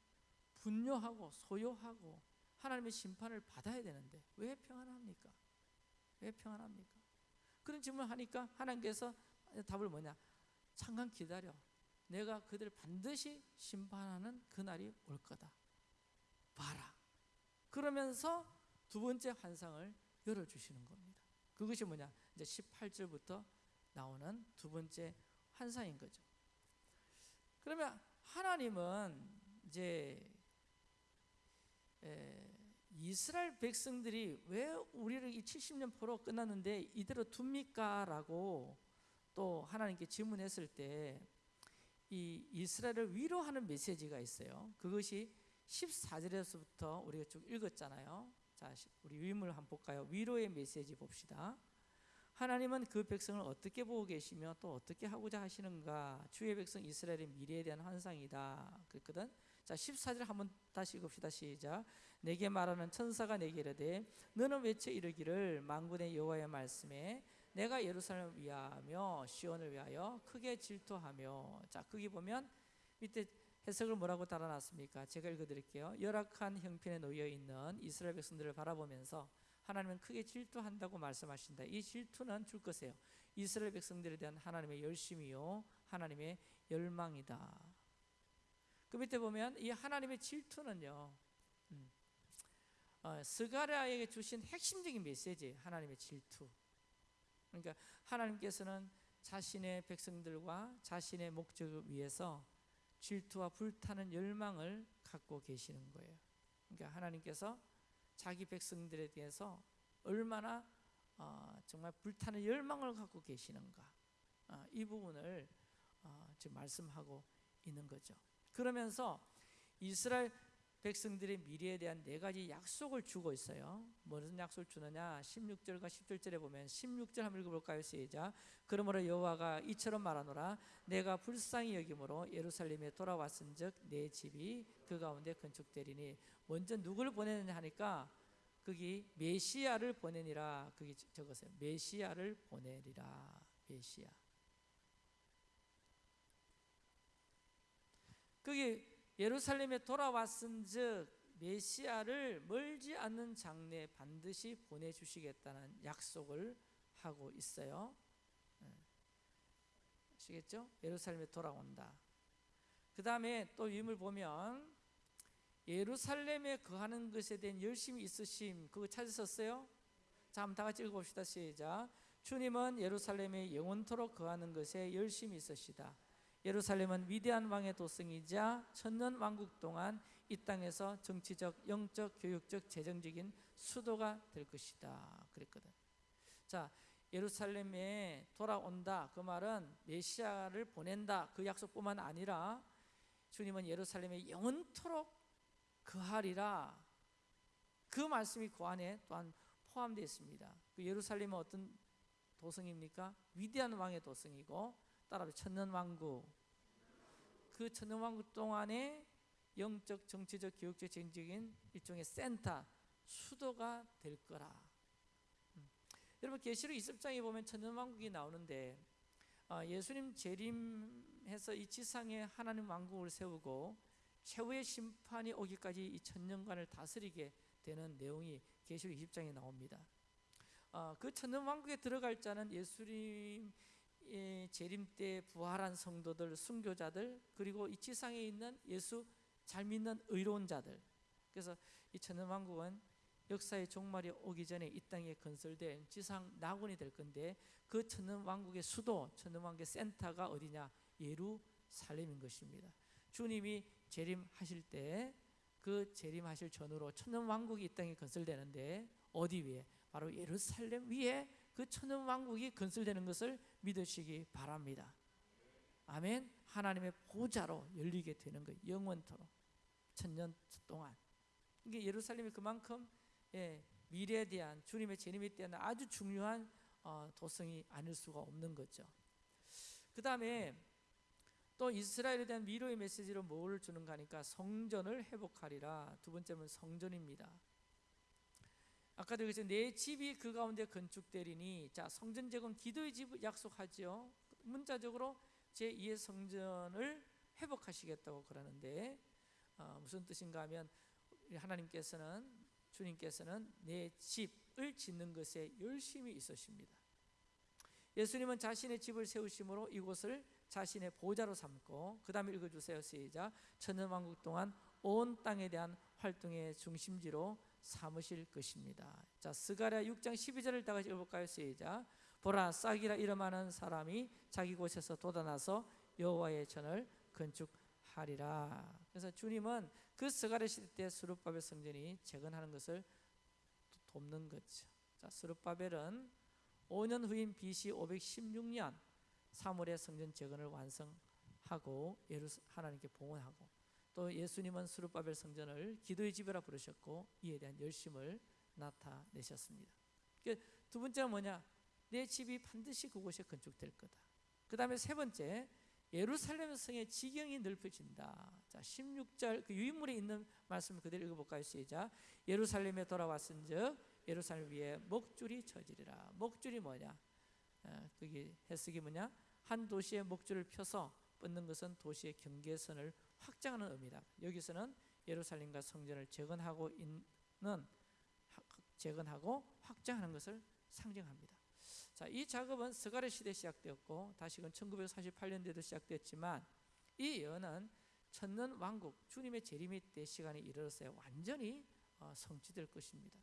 분뇨하고 소요하고 하나님의 심판을 받아야 되는데 왜 평안합니까? 왜 평안합니까? 그런 질문을 하니까 하나님께서 답을 뭐냐? 잠깐 기다려. 내가 그들을 반드시 심판하는 그날이 올 거다. 봐라. 그러면서 두 번째 환상을 열어주시는 겁니다. 그것이 뭐냐? 이제 18절부터 나오는 두 번째 환상인 거죠. 그러면 하나님은 이제 이스라엘 백성들이 왜 우리를 이 70년 포로 끝났는데 이대로 둡니까? 라고 또 하나님께 질문했을 때 이 이스라엘을 위로하는 메시지가 있어요. 그것이 14절에서부터 우리가 쭉 읽었잖아요. 자, 우리 위물 한번 볼까요? 위로의 메시지 봅시다. 하나님은 그 백성을 어떻게 보고 계시며 또 어떻게 하고자 하시는가? 주의 백성 이스라엘의 미래에 대한 환상이다. 그랬거든. 자, 14절 한번 다시 읽읍시다. 시작. 내게 말하는 천사가 내게 이르되 너는 외쳐 이르기를 만군의 여호와의 말씀에 내가 예루살렘을 위하며 시온을 위하여 크게 질투하며 자 거기 보면 밑에 해석을 뭐라고 달아놨습니까? 제가 읽어드릴게요. 열악한 형편에 놓여 있는 이스라엘 백성들을 바라보면서 하나님은 크게 질투한다고 말씀하신다. 이 질투는 줄 것이에요. 이스라엘 백성들에 대한 하나님의 열심이요, 하나님의 열망이다. 그 밑에 보면 이 하나님의 질투는요, 음, 어, 스가랴에게 주신 핵심적인 메시지, 하나님의 질투. 그러니까 하나님께서는 자신의 백성들과 자신의 목적을 위해서 질투와 불타는 열망을 갖고 계시는 거예요. 그러니까 하나님께서 자기 백성들에 대해서 얼마나 어, 정말 불타는 열망을 갖고 계시는가 어, 이 부분을 어, 지금 말씀하고 있는 거죠. 그러면서 이스라엘 백성들의 미래에 대한 네 가지 약속을 주고 있어요. 무슨 약속을 주느냐? 16절과 17절에 보면 16절 한번 읽어볼까요? 시작. 그러므로 여호와가 이처럼 말하노라. 내가 불쌍히 여김으로 예루살렘에 돌아왔은 즉 내 집이 그 가운데 건축되리니 먼저 누구를 보내느냐 하니까 거기 메시아를 보내니라. 거기 적었어요. 메시아를 보내리라. 메시아. 거기 예루살렘에 돌아왔은즉 메시아를 멀지 않는 장래에 반드시 보내주시겠다는 약속을 하고 있어요. 네. 아시겠죠? 예루살렘에 돌아온다. 그 다음에 또 위임을 보면 예루살렘에 거하는 것에 대한 열심이 있으심 그거 찾으셨어요? 자 한번 다 같이 읽어봅시다 시작 주님은 예루살렘에 영원토록 거하는 것에 열심이 있으시다 예루살렘은 위대한 왕의 도성이자 천년 왕국 동안 이 땅에서 정치적, 영적, 교육적, 재정적인 수도가 될 것이다. 그랬거든. 자, 예루살렘에 돌아온다. 그 말은 메시아를 보낸다. 그 약속뿐만 아니라 주님은 예루살렘에 영원토록 거하리라. 그 말씀이 그 안에 또한 포함되어 있습니다. 그 예루살렘은 어떤 도성입니까? 위대한 왕의 도성이고 따라서 천년 왕국. 그 천년 왕국 동안에 영적, 정치적, 교육적, 정적인 일종의 센터, 수도가 될 거라. 여러분 계시록 20장에 보면 천년왕국이 나오는데 아, 예수님 재림해서 이 지상에 하나님 왕국을 세우고 최후의 심판이 오기까지 이 천년간을 다스리게 되는 내용이 계시록 20장에 나옵니다. 아, 그 천년왕국에 들어갈 자는 예수님 의 재림 때 부활한 성도들, 순교자들 그리고 이 지상에 있는 예수 잘 믿는 의로운 자들. 그래서 이 천년왕국은 역사의 종말이 오기 전에 이 땅에 건설된 지상 낙원이 될 건데 그 천년왕국의 수도, 천년왕국의 센터가 어디냐? 예루살렘인 것입니다. 주님이 재림하실 때 그 재림하실 전후로 천년왕국이 이 땅에 건설되는데 어디 위에? 바로 예루살렘 위에 그 천년 왕국이 건설되는 것을 믿으시기 바랍니다. 아멘. 하나님의 보좌로 열리게 되는 거예요. 영원토록 천년 동안. 이게 예루살렘이 그만큼 예, 미래에 대한 주님의 재림에 대한 아주 중요한 어, 도성이 아닐 수가 없는 거죠. 그 다음에 또 이스라엘에 대한 미로의 메시지로 뭘 주는가 하니까 성전을 회복하리라. 두 번째는 성전입니다. 아까도 그랬죠. 내 집이 그 가운데 건축되리니 자 성전 제공 기도의 집 약속하지요. 문자적으로 제 2의 성전을 회복하시겠다고 그러는데 어, 무슨 뜻인가 하면 하나님께서는 주님께서는 내 집을 짓는 것에 열심히 있으십니다. 예수님은 자신의 집을 세우심으로 이곳을 자신의 보좌로 삼고 그 다음에 읽어주세요 시작 천년왕국 동안 온 땅에 대한 활동의 중심지로 삼으실 것입니다. 자 스가랴 6장 12절을 다 같이 읽어볼까요? 시작. 보라 싹이라 이름하는 사람이 자기 곳에서 돋아나서 여호와의 전을 건축하리라. 그래서 주님은 그 스가랴 시대 때 수르바벨 성전이 재건하는 것을 돕는 거죠. 자 스르바벨은 5년 후인 BC 516년 3월에 성전 재건을 완성하고 예루 하나님께 봉헌하고 또 예수님은 수르바벨 성전을 기도의 집이라 부르셨고 이에 대한 열심을 나타내셨습니다. 그러니까 두 번째는 뭐냐? 내 집이 반드시 그곳에 건축될 거다. 그 다음에 세 번째 예루살렘 성의 지경이 넓어진다. 자, 16절 그 유인물에 있는 말씀을 그대로 읽어볼까요? 시작. 예루살렘에 돌아왔은 즉 예루살렘 위에 목줄이 쳐지리라. 목줄이 뭐냐? 어, 그게 해석이 뭐냐? 한 도시의 목줄을 펴서 뻗는 것은 도시의 경계선을 확장하는 의미다. 여기서는 예루살렘과 성전을 재건하고 있는 재건하고 확장하는 것을 상징합니다. 자, 이 작업은 스가랴 시대 시작되었고 다시금 1948년대도 시작됐지만 이 예언은 천년 왕국 주님의 재림의 때 시간이 이르렀어요. 완전히 어, 성취될 것입니다.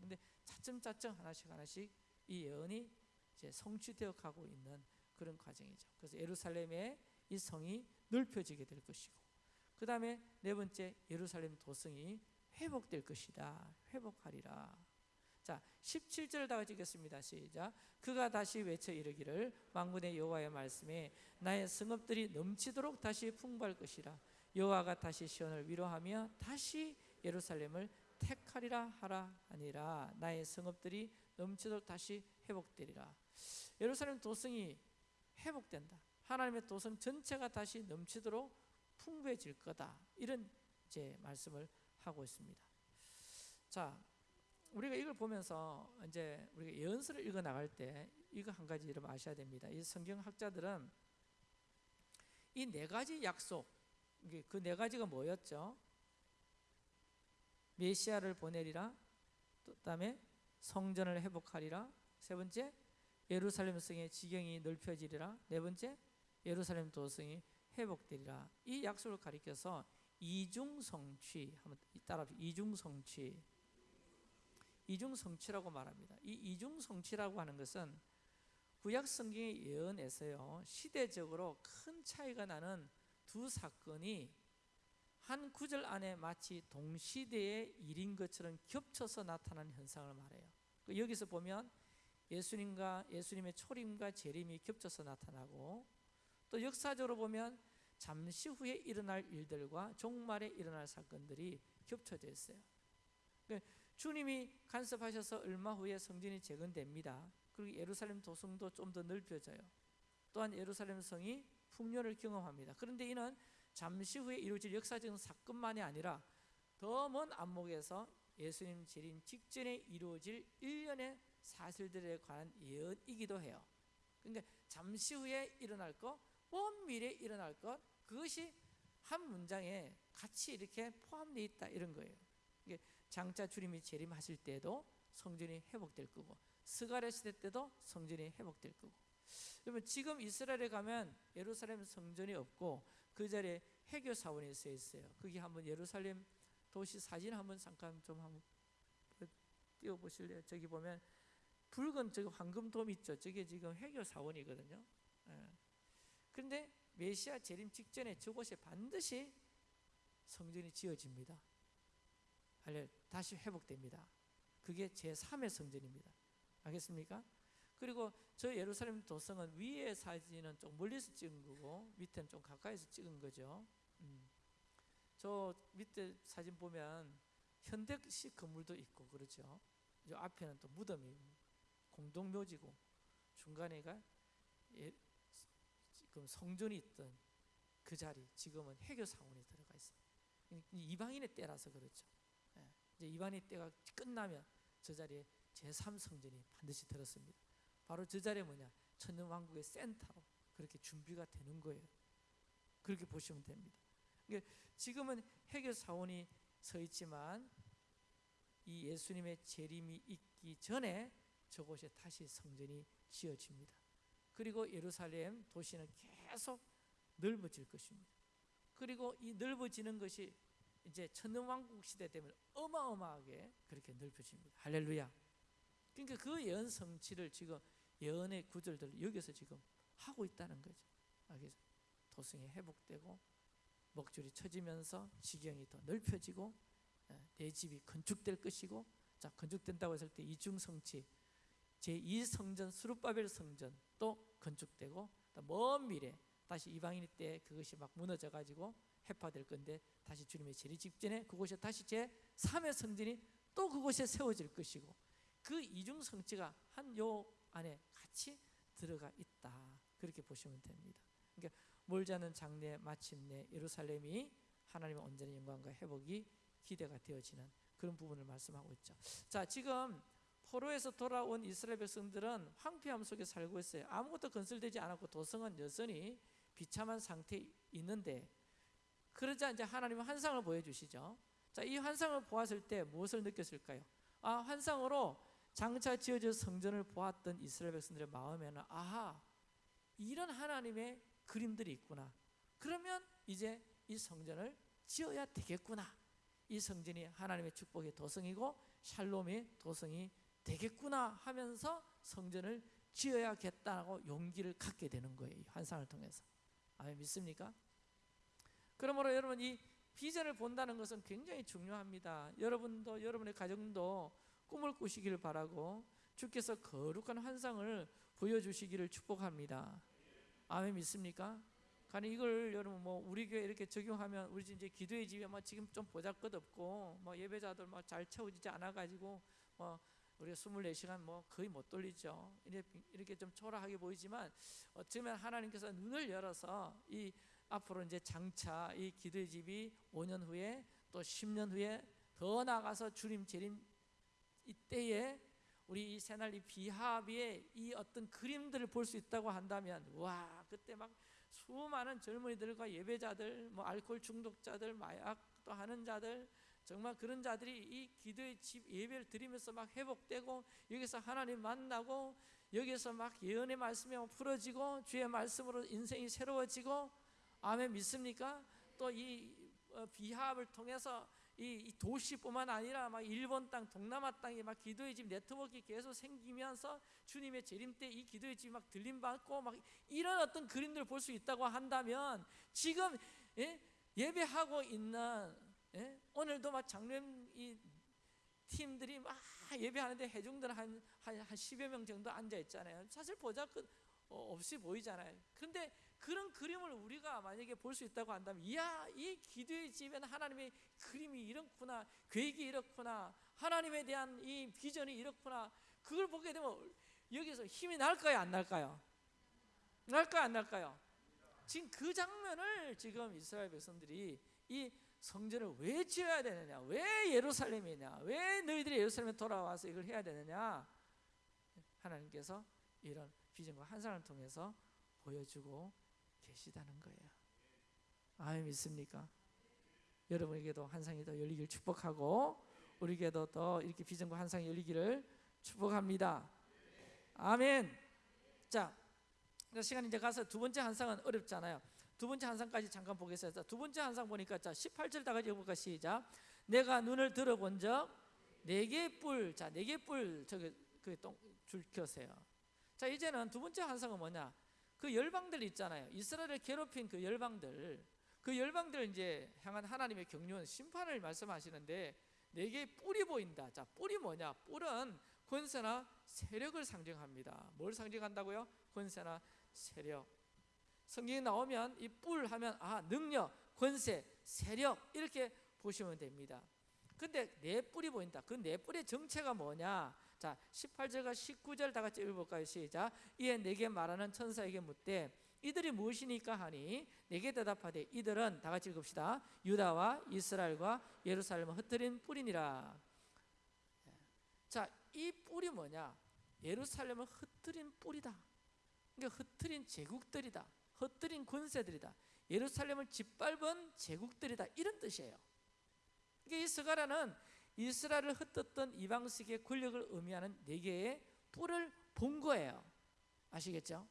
근데 차츰차츰 하나씩 하나씩 이 예언이 이제 성취되어 가고 있는 그런 과정이죠. 그래서 예루살렘의 이 성이 넓혀지게 될 것이고, 그 다음에 네 번째 예루살렘 도성이 회복될 것이다. 회복하리라. 자, 17절 다 같이 읽겠습니다. 시작. 그가 다시 외쳐 이르기를 만군의 여호와의 말씀에 나의 성읍들이 넘치도록 다시 풍부할 것이라. 여호와가 다시 시온을 위로하며 다시 예루살렘을 택하리라 하라 아니라 나의 성읍들이 넘치도록 다시 회복되리라. 예루살렘 도성이 회복된다. 하나님의 도성 전체가 다시 넘치도록 풍부해질 거다. 이런 제 말씀을 하고 있습니다. 자, 우리가 이걸 보면서 이제 우리가 예언서를 읽어 나갈 때 이거 한 가지 여러분 아셔야 됩니다. 이 성경학자들은 이 네 가지 약속, 그 네 가지가 뭐였죠? 메시아를 보내리라. 또 다음에 성전을 회복하리라. 세 번째 예루살렘 성의 지경이 넓혀지리라. 네 번째 예루살렘 도성이 회복되리라. 이 약속을 가리켜서 이중성취 한번 따라 이중성취 이중성취라고 말합니다. 이 이중성취라고 하는 것은 구약 성경의 예언에서요 시대적으로 큰 차이가 나는 두 사건이 한 구절 안에 마치 동시대의 일인 것처럼 겹쳐서 나타나는 현상을 말해요. 그 여기서 보면 예수님과 예수님의 초림과 재림이 겹쳐서 나타나고 또 역사적으로 보면 잠시 후에 일어날 일들과 종말에 일어날 사건들이 겹쳐져 있어요. 그러니까 주님이 간섭하셔서 얼마 후에 성전이 재건됩니다. 그리고 예루살렘 도성도 좀 더 넓혀져요. 또한 예루살렘 성이 풍요를 경험합니다. 그런데 이는 잠시 후에 이루어질 역사적인 사건만이 아니라 더 먼 안목에서 예수님 재림 직전에 이루어질 일련의 사실들에 관한 예언이기도 해요. 그러니까 잠시 후에 일어날 것, 먼 미래에 일어날 것 그것이 한 문장에 같이 이렇게 포함되어 있다 이런 거예요. 장차 주님이 재림하실 때도 성전이 회복될 거고 스가랴 시대 때도 성전이 회복될 거고. 여러분 지금 이스라엘에 가면 예루살렘 성전이 없고 그 자리에 해교 사원이 서 있어요. 거기 한번 예루살렘 도시 사진 한번 잠깐 좀 한번 띄워 보실래요? 저기 보면 붉은 저기 황금 돔 있죠. 저게 지금 해교 사원이거든요. 예. 그런데 메시아 재림 직전에 저곳에 반드시 성전이 지어집니다. 다시 회복됩니다. 그게 제 3의 성전입니다. 알겠습니까? 그리고 저 예루살렘 도성은 위에 사진은 좀 멀리서 찍은 거고 밑에는 좀 가까이서 찍은 거죠. 음. 저 밑에 사진 보면 현대식 건물도 있고 그렇죠. 저 앞에는 또 무덤이 공동묘지고 중간에가 예, 지금 성전이 있던 그 자리 지금은 해교 사원이 들어가 있습니다. 이방인의 때라서 그렇죠. 예, 이제 이방인의 때가 끝나면 저 자리에 제3 성전이 반드시 들었습니다. 바로 저 자리에 뭐냐 천년 왕국의 센터로 그렇게 준비가 되는 거예요. 그렇게 보시면 됩니다. 그러니까 지금은 해교 사원이 서 있지만 이 예수님의 재림이 있기 전에 저곳에 다시 성전이 지어집니다. 그리고 예루살렘 도시는 계속 넓어질 것입니다. 그리고 이 넓어지는 것이 이제 천년왕국 시대 되면 어마어마하게 그렇게 넓어집니다. 할렐루야. 그러니까 그 예언 성취를 지금 예언의 구절들 여기서 지금 하고 있다는 거죠. 알겠죠? 도성이 회복되고 목줄이 쳐지면서 지경이 더 넓혀지고 예, 내 집이 건축될 것이고 자 건축된다고 했을 때 이중 성취 제2 성전 수르바벨 성전 또 건축되고 먼 미래 다시 이방인 때 그것이 막 무너져 가지고 해파될 건데 다시 주님의 재림 직전에 그곳에 다시 제 3의 성전이 또 그곳에 세워질 것이고 그 이중 성취가 한 요 안에 같이 들어가 있다 그렇게 보시면 됩니다. 그러니까 않은 장래 마침내 예루살렘이 하나님의 온전한 영광과 회복이 기대가 되어지는 그런 부분을 말씀하고 있죠. 자, 지금 포로에서 돌아온 이스라엘 백성들은 황폐함 속에 살고 있어요. 아무것도 건설되지 않았고 도성은 여전히 비참한 상태에 있는데 그러자 이제 하나님은 환상을 보여주시죠. 자, 이 환상을 보았을 때 무엇을 느꼈을까요? 아, 환상으로 장차 지어질 성전을 보았던 이스라엘 백성들의 마음에는 아하, 이런 하나님의 그림들이 있구나. 그러면 이제 이 성전을 지어야 되겠구나. 이 성전이 하나님의 축복의 도성이고 샬롬의 도성이 되겠구나 하면서 성전을 지어야겠다고 용기를 갖게 되는 거예요. 환상을 통해서. 아멘 믿습니까? 그러므로 여러분 이 비전을 본다는 것은 굉장히 중요합니다. 여러분도 여러분의 가정도 꿈을 꾸시기를 바라고 주께서 거룩한 환상을 보여주시기를 축복합니다. 아멘 믿습니까? 가는 이걸 여러분 뭐 우리 교회 이렇게 적용하면 우리 이제 기도의 집에 뭐 지금 좀 보잘것 없고 뭐 예배자들 뭐잘 채워지지 않아 가지고 뭐 우리가 24시간 뭐 거의 못 돌리죠. 이렇게 좀 초라하게 보이지만 어쩌면 하나님께서 눈을 열어서 이 앞으로 이제 장차 이 기도의 집이 5년 후에 또 10년 후에 더 나아가서 주님 재림 이때에 우리 이 새날 이 비합의 이 어떤 그림들을 볼 수 있다고 한다면 와 그때 막 수많은 젊은이들과 예배자들 뭐 알코올 중독자들 마약도 하는 자들 정말 그런 자들이 이 기도의 집 예배를 드리면서 막 회복되고 여기서 하나님 만나고 여기서 막 예언의 말씀이 풀어지고 주의 말씀으로 인생이 새로워지고 아멘 믿습니까? 또이 어, 비합을 통해서 이, 도시뿐만 아니라 막 일본 땅, 동남아 땅에 막 기도의 집 네트워크 계속 생기면서 주님의 재림 때 이 기도의 집이 막 들림 받고 막 이런 어떤 그림들을 볼 수 있다고 한다면 지금 예? 예배하고 있는 예? 오늘도 막 장로님 이 팀들이 막 예배하는데 해중들 한, 한, 한 10여 명 정도 앉아 있잖아요. 사실 보자 그 어, 없이 보이잖아요. 그런데 그런 그림을 우리가 만약에 볼 수 있다고 한다면 이야 이 기도의 집에는 하나님의 그림이 이렇구나 계획이 이렇구나 하나님에 대한 이 비전이 이렇구나 그걸 보게 되면 여기서 힘이 날까요 안 날까요? 날까요 안 날까요? 지금 그 장면을 지금 이스라엘 백성들이 이 성전을 왜 지어야 되느냐 왜 예루살렘이냐 왜 너희들이 예루살렘에 돌아와서 이걸 해야 되느냐 하나님께서 이런 비전과 환상을 통해서 보여주고 계시다는 거예요. 아멘 믿습니까? 여러분에게도 환상이 더 열리길 축복하고 우리에게도 더 이렇게 비전과 환상이 열리기를 축복합니다. 아멘. 자, 그 시간 이제 가서 두 번째 환상은 어렵잖아요. 두 번째 환상까지 잠깐 보겠습니다. 두 번째 환상 보니까 자 18절 다 같이 읽어볼까 시작. 내가 눈을 들어본 적네 개의 뿔, 자네 개의 뿔 저기 그줄 켜세요. 자 이제는 두 번째 환상은 뭐냐? 그 열방들 있잖아요. 이스라엘을 괴롭힌 그 열방들, 그 열방들 이제 향한 하나님의 경륜 심판을 말씀하시는데 네 개의 뿔이 보인다. 자 뿔이 뭐냐? 뿔은 권세나 세력을 상징합니다. 뭘 상징한다고요? 권세나 세력. 성경에 나오면 이 뿔 하면 아 능력, 권세, 세력 이렇게 보시면 됩니다. 근데 네 뿔이 보인다. 그 네 뿔의 정체가 뭐냐? 자, 18절과 19절 다 같이 읽어볼까요? 시작. 이에 내게 말하는 천사에게 묻되 이들이 무엇이니까 하니 내게 대답하되 이들은 다 같이 읽읍시다. 유다와 이스라엘과 예루살렘을 흩트린 뿔이니라. 자, 이 뿔이 뭐냐? 예루살렘을 흩트린 뿔이다. 그러니까 흩트린 제국들이다. 흩트린 권세들이다. 예루살렘을 짓밟은 제국들이다. 이런 뜻이에요. 그러니까 이 스가라는 이스라엘을 흩었던 이방식의 권력을 의미하는 네 개의 뿔을 본 거예요. 아시겠죠?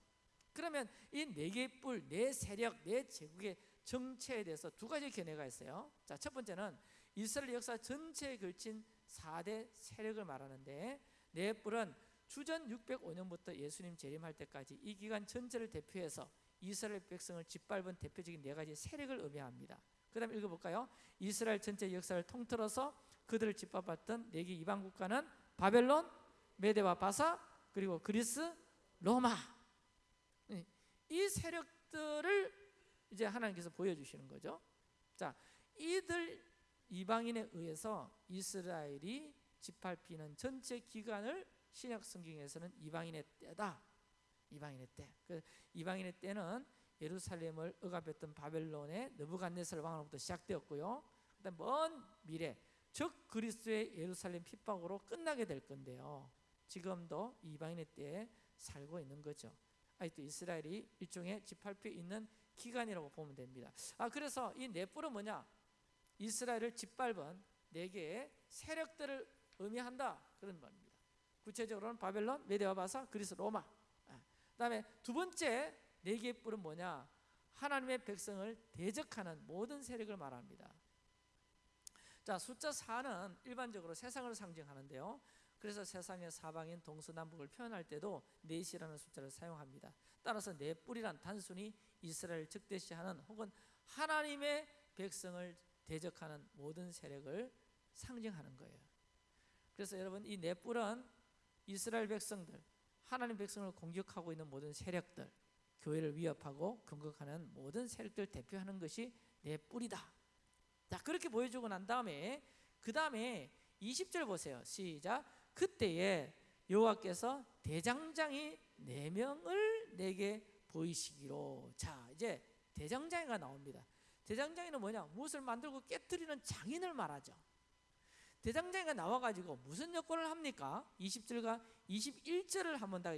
그러면 이 네 개의 뿔, 네 세력, 네 제국의 정체에 대해서 두 가지 견해가 있어요. 자, 첫 번째는 이스라엘 역사 전체에 걸친 4대 세력을 말하는데 네 뿔은 주전 605년부터 예수님 재림할 때까지 이 기간 전체를 대표해서 이스라엘 백성을 짓밟은 대표적인 네 가지 세력을 의미합니다. 그 다음 읽어볼까요? 이스라엘 전체 역사를 통틀어서 그들을 짓밟았던 네개 이방 국가는 바벨론, 메데와 바사, 그리고 그리스, 로마. 이 세력들을 이제 하나님께서 보여주시는 거죠. 자, 이들 이방인에 의해서 이스라엘이 짓밟히는 전체 기간을 신약 성경에서는 이방인의 때다. 이방인의 때. 그 이방인의 때는 예루살렘을 억압했던 바벨론의 느부갓네살 왕으로부터 시작되었고요. 그다음 먼 미래 즉 그리스도의 예루살렘 핍박으로 끝나게 될 건데요. 지금도 이방인의 때에 살고 있는 거죠. 아직도 이스라엘이 일종의 집합해 있는 기간이라고 보면 됩니다. 아 그래서 이 넷불은 뭐냐? 이스라엘을 짓밟은 네 개의 세력들을 의미한다 그런 말입니다. 구체적으로는 바벨론, 메데와 바사, 그리스, 로마. 아, 그다음에 두 번째 네 개의 뿔은 뭐냐? 하나님의 백성을 대적하는 모든 세력을 말합니다. 자, 숫자 4는 일반적으로 세상을 상징하는데요. 그래서 세상의 사방인 동서남북을 표현할 때도 넷이라는 숫자를 사용합니다. 따라서 네 뿔이란 단순히 이스라엘 즉대시하는 혹은 하나님의 백성을 대적하는 모든 세력을 상징하는 거예요. 그래서 여러분 이 네 뿔은 이스라엘 백성들, 하나님 백성을 공격하고 있는 모든 세력들, 교회를 위협하고 공격하는 모든 세력들 대표하는 것이 내 뿔이다. 자 그렇게 보여주고 난 다음에 그 다음에 20절 보세요. 시작. 그때에 여호와께서 대장장이 네 명을 내게 보이시기로. 자 이제 대장장이가 나옵니다. 대장장이는 뭐냐? 무엇을 만들고 깨뜨리는 장인을 말하죠. 대장장이가 나와가지고 무슨 여건을 합니까? 20절과 21절을 한번 다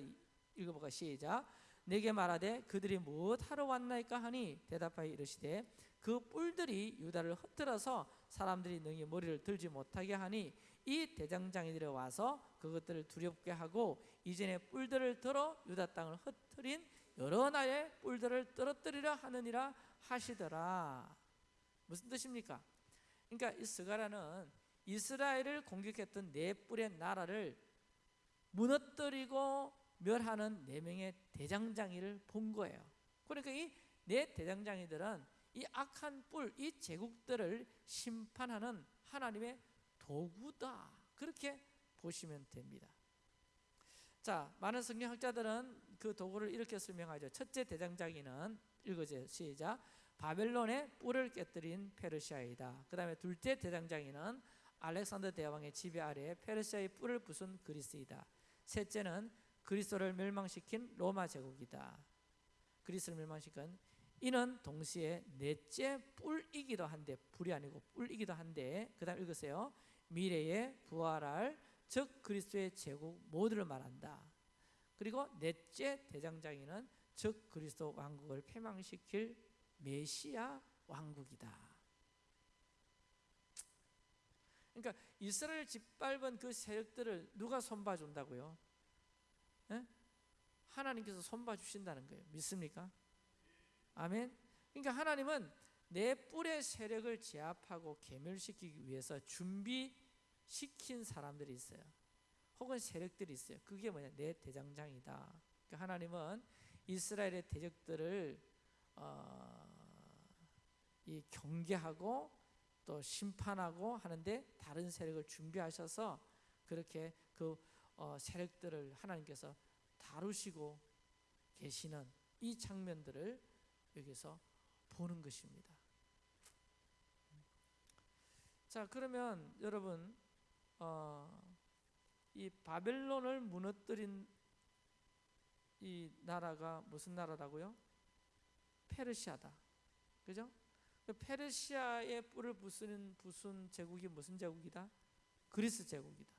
읽어볼까 시작. 내게 말하되 그들이 무엇하러 왔나이까 하니 대답하여 이르시되 그 뿔들이 유다를 흩뜨려서 사람들이 능히 머리를 들지 못하게 하니 이 대장장이들이 와서 그것들을 두렵게 하고 이전에 뿔들을 들어 유다 땅을 흩트린 여러 나라의 뿔들을 떨어뜨리려 하느니라 하시더라 무슨 뜻입니까? 그러니까 이 스가라는 이스라엘을 공격했던 네 뿔의 나라를 무너뜨리고 멸하는 네 명의 대장장이를 본 거예요. 그러니까 이 네 대장장이들은 이 악한 뿔, 이 제국들을 심판하는 하나님의 도구다. 그렇게 보시면 됩니다. 자, 많은 성경학자들은 그 도구를 이렇게 설명하죠. 첫째 대장장이는 읽어주세요. 시작. 바벨론의 뿔을 깨뜨린 페르시아이다. 그 다음에 둘째 대장장이는 알렉산더 대왕의 지배 아래 페르시아의 뿔을 부순 그리스이다. 셋째는 그리스도를 멸망시킨 로마 제국이다. 그리스를 멸망시킨 이는 동시에 넷째 뿔이기도 한데 불이 아니고 뿔이기도 한데 그 다음 읽으세요. 미래에 부활할 즉 그리스도의 제국 모두를 말한다. 그리고 넷째 대장장이는 즉 그리스도 왕국을 폐망시킬 메시아 왕국이다. 그러니까 이스라엘 짓밟은 그 세력들을 누가 손봐 준다고요? 예? 하나님께서 손봐 주신다는 거예요. 믿습니까? 아멘. 그러니까 하나님은 내 뿔의 세력을 제압하고 괴멸시키기 위해서 준비시킨 사람들이 있어요. 혹은 세력들이 있어요. 그게 뭐냐? 내 대장장이다. 그러니까 하나님은 이스라엘의 대적들을 어, 이 경계하고 또 심판하고 하는데 다른 세력을 준비하셔서 그렇게 그 어, 세력들을 하나님께서 다루시고 계시는 이 장면들을 여기서 보는 것입니다. 자 그러면 여러분 어, 이 바벨론을 무너뜨린 이 나라가 무슨 나라라고요? 페르시아다. 그죠? 그 페르시아의 뿔을 부수는 부순 제국이 무슨 제국이다? 그리스 제국이다.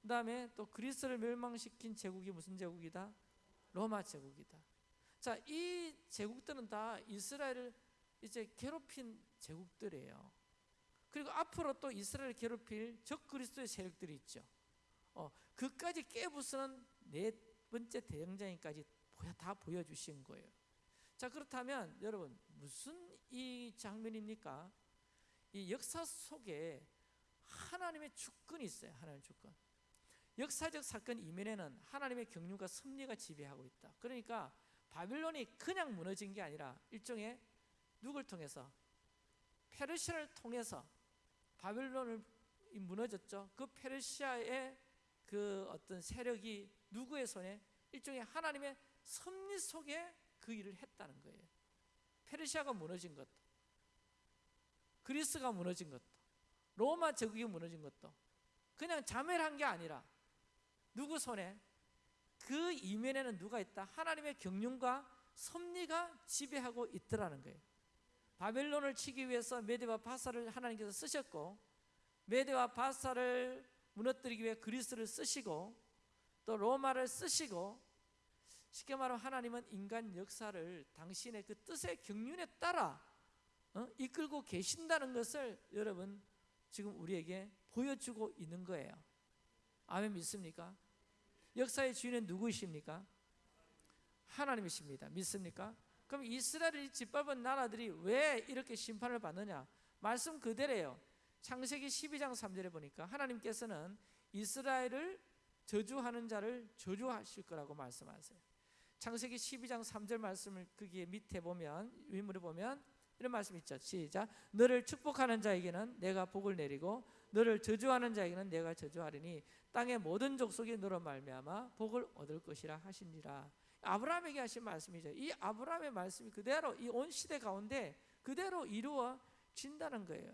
그 다음에 또 그리스를 멸망시킨 제국이 무슨 제국이다? 로마 제국이다. 자, 이 제국들은 다 이스라엘을 이제 괴롭힌 제국들이에요. 그리고 앞으로 또 이스라엘을 괴롭힐 적 그리스도의 세력들이 있죠. 어, 그까지 깨부수는 네 번째 대장장이까지 다 보여주신 거예요. 자 그렇다면 여러분 무슨 이 장면입니까? 이 역사 속에 하나님의 주권이 있어요. 하나님의 주권. 역사적 사건 이면에는 하나님의 경륜과 섭리가 지배하고 있다. 그러니까 바빌론이 그냥 무너진 게 아니라 일종의 누굴 통해서 페르시아를 통해서 바빌론을 무너졌죠. 그 페르시아의 그 어떤 세력이 누구의 손에 일종의 하나님의 섭리 속에 그 일을 했다는 거예요. 페르시아가 무너진 것도, 그리스가 무너진 것도, 로마 제국이 무너진 것도 그냥 자멸한 게 아니라 누구 손에 그 이면에는 누가 있다? 하나님의 경륜과 섭리가 지배하고 있더라는 거예요. 바벨론을 치기 위해서 메데와 바사를 하나님께서 쓰셨고 메데와 바사를 무너뜨리기 위해 그리스를 쓰시고 또 로마를 쓰시고 쉽게 말하면 하나님은 인간 역사를 당신의 그 뜻의 경륜에 따라 어? 이끌고 계신다는 것을 여러분 지금 우리에게 보여주고 있는 거예요. 아멘 믿습니까? 역사의 주인은 누구이십니까? 하나님이십니다. 믿습니까? 그럼 이스라엘이 짓밟은 나라들이 왜 이렇게 심판을 받느냐? 말씀 그대로예요. 창세기 12장 3절에 보니까 하나님께서는 이스라엘을 저주하는 자를 저주하실 거라고 말씀하세요. 창세기 12장 3절 말씀을 거기에 밑에 보면 위물에 보면 이런 말씀 있죠. 시작. 너를 축복하는 자에게는 내가 복을 내리고 너를 저주하는 자에게는 내가 저주하리니 땅의 모든 족속이 너로 말미암아 복을 얻을 것이라 하시니라. 아브라함에게 하신 말씀이죠. 이 아브라함의 말씀이 그대로 이 온 시대 가운데 그대로 이루어진다는 거예요.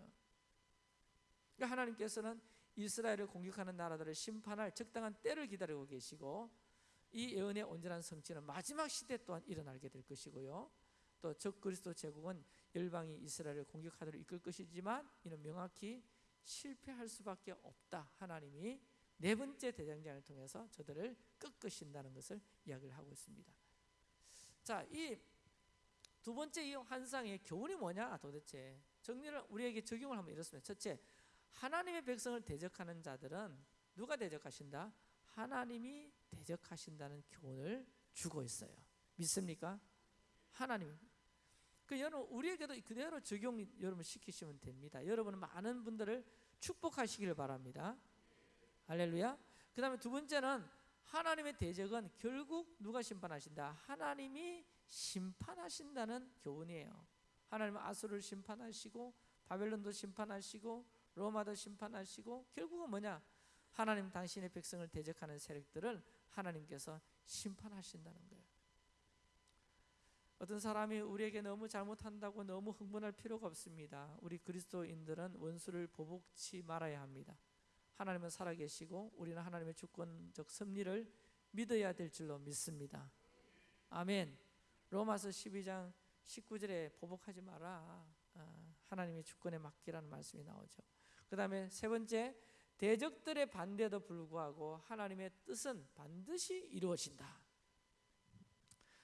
그러니까 하나님께서는 이스라엘을 공격하는 나라들을 심판할 적당한 때를 기다리고 계시고 이 예언의 온전한 성취는 마지막 시대 또한 일어나게 될 것이고요. 또 적그리스도 제국은 열방이 이스라엘을 공격하도록 이끌 것이지만 이는 명확히 실패할 수밖에 없다. 하나님이 네 번째 대장장을 통해서 저들을 꺾으신다는 것을 이야기를 하고 있습니다. 자, 이 두 번째 이 환상의 교훈이 뭐냐 도대체 정리를 우리에게 적용을 하면 이렇습니다. 첫째, 하나님의 백성을 대적하는 자들은 누가 대적하신다? 하나님이 대적하신다는 교훈을 주고 있어요. 믿습니까? 하나님. 그 여러분 우리에게도 그대로 적용 여러분 시키시면 됩니다. 여러분은 많은 분들을 축복하시기를 바랍니다. 할렐루야. 그다음에 두 번째는 하나님의 대적은 결국 누가 심판하신다? 하나님이 심판하신다는 교훈이에요. 하나님은 아수를 심판하시고 바벨론도 심판하시고 로마도 심판하시고 결국은 뭐냐? 하나님 당신의 백성을 대적하는 세력들을 하나님께서 심판하신다는 거예요. 어떤 사람이 우리에게 너무 잘못한다고 너무 흥분할 필요가 없습니다. 우리 그리스도인들은 원수를 보복치 말아야 합니다. 하나님은 살아계시고 우리는 하나님의 주권적 섭리를 믿어야 될 줄로 믿습니다. 아멘. 로마서 12장 19절에 보복하지 마라. 아, 하나님의 주권에 맡기라는 말씀이 나오죠. 그 다음에 세 번째 대적들의 반대에도 불구하고 하나님의 뜻은 반드시 이루어진다.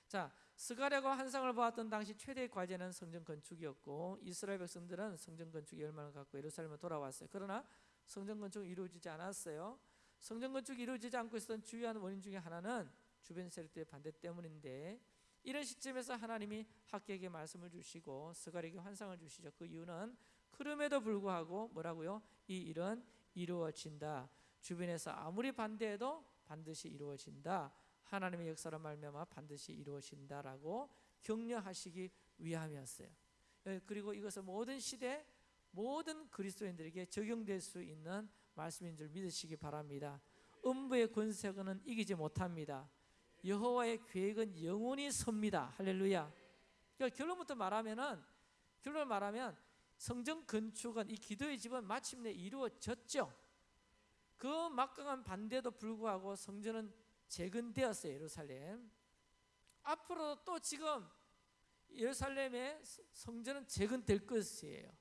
자, 스가랴가 환상을 보았던 당시 최대의 과제는 성전 건축이었고 이스라엘 백성들은 성전 건축 열망을 갖고 예루살렘에 돌아왔어요. 그러나 성전 건축이 이루어지지 않았어요. 성전 건축이 이루어지지 않고 있었던 주요한 원인 중에 하나는 주변 세력들의 반대 때문인데 이런 시점에서 하나님이 학계에게 말씀을 주시고 스가랴에게 환상을 주시죠. 그 이유는 그럼에도 불구하고 뭐라고요? 이 일은 이루어진다. 주변에서 아무리 반대해도 반드시 이루어진다. 하나님의 역사로 말미암아 반드시 이루어진다라고 격려하시기 위함이었어요. 예, 그리고 이것은 모든 시대 모든 그리스도인들에게 적용될 수 있는 말씀인 줄 믿으시기 바랍니다. 음부의 권세는 이기지 못합니다. 여호와의 계획은 영원히 섭니다. 할렐루야. 그러니까 결론부터 말하면은 결론 말하면 성전 건축은 이 기도의 집은 마침내 이루어졌죠. 그 막강한 반대도 불구하고 성전은 재건되었어요. 예루살렘. 앞으로 또 지금 예루살렘의 성전은 재건될 것이에요.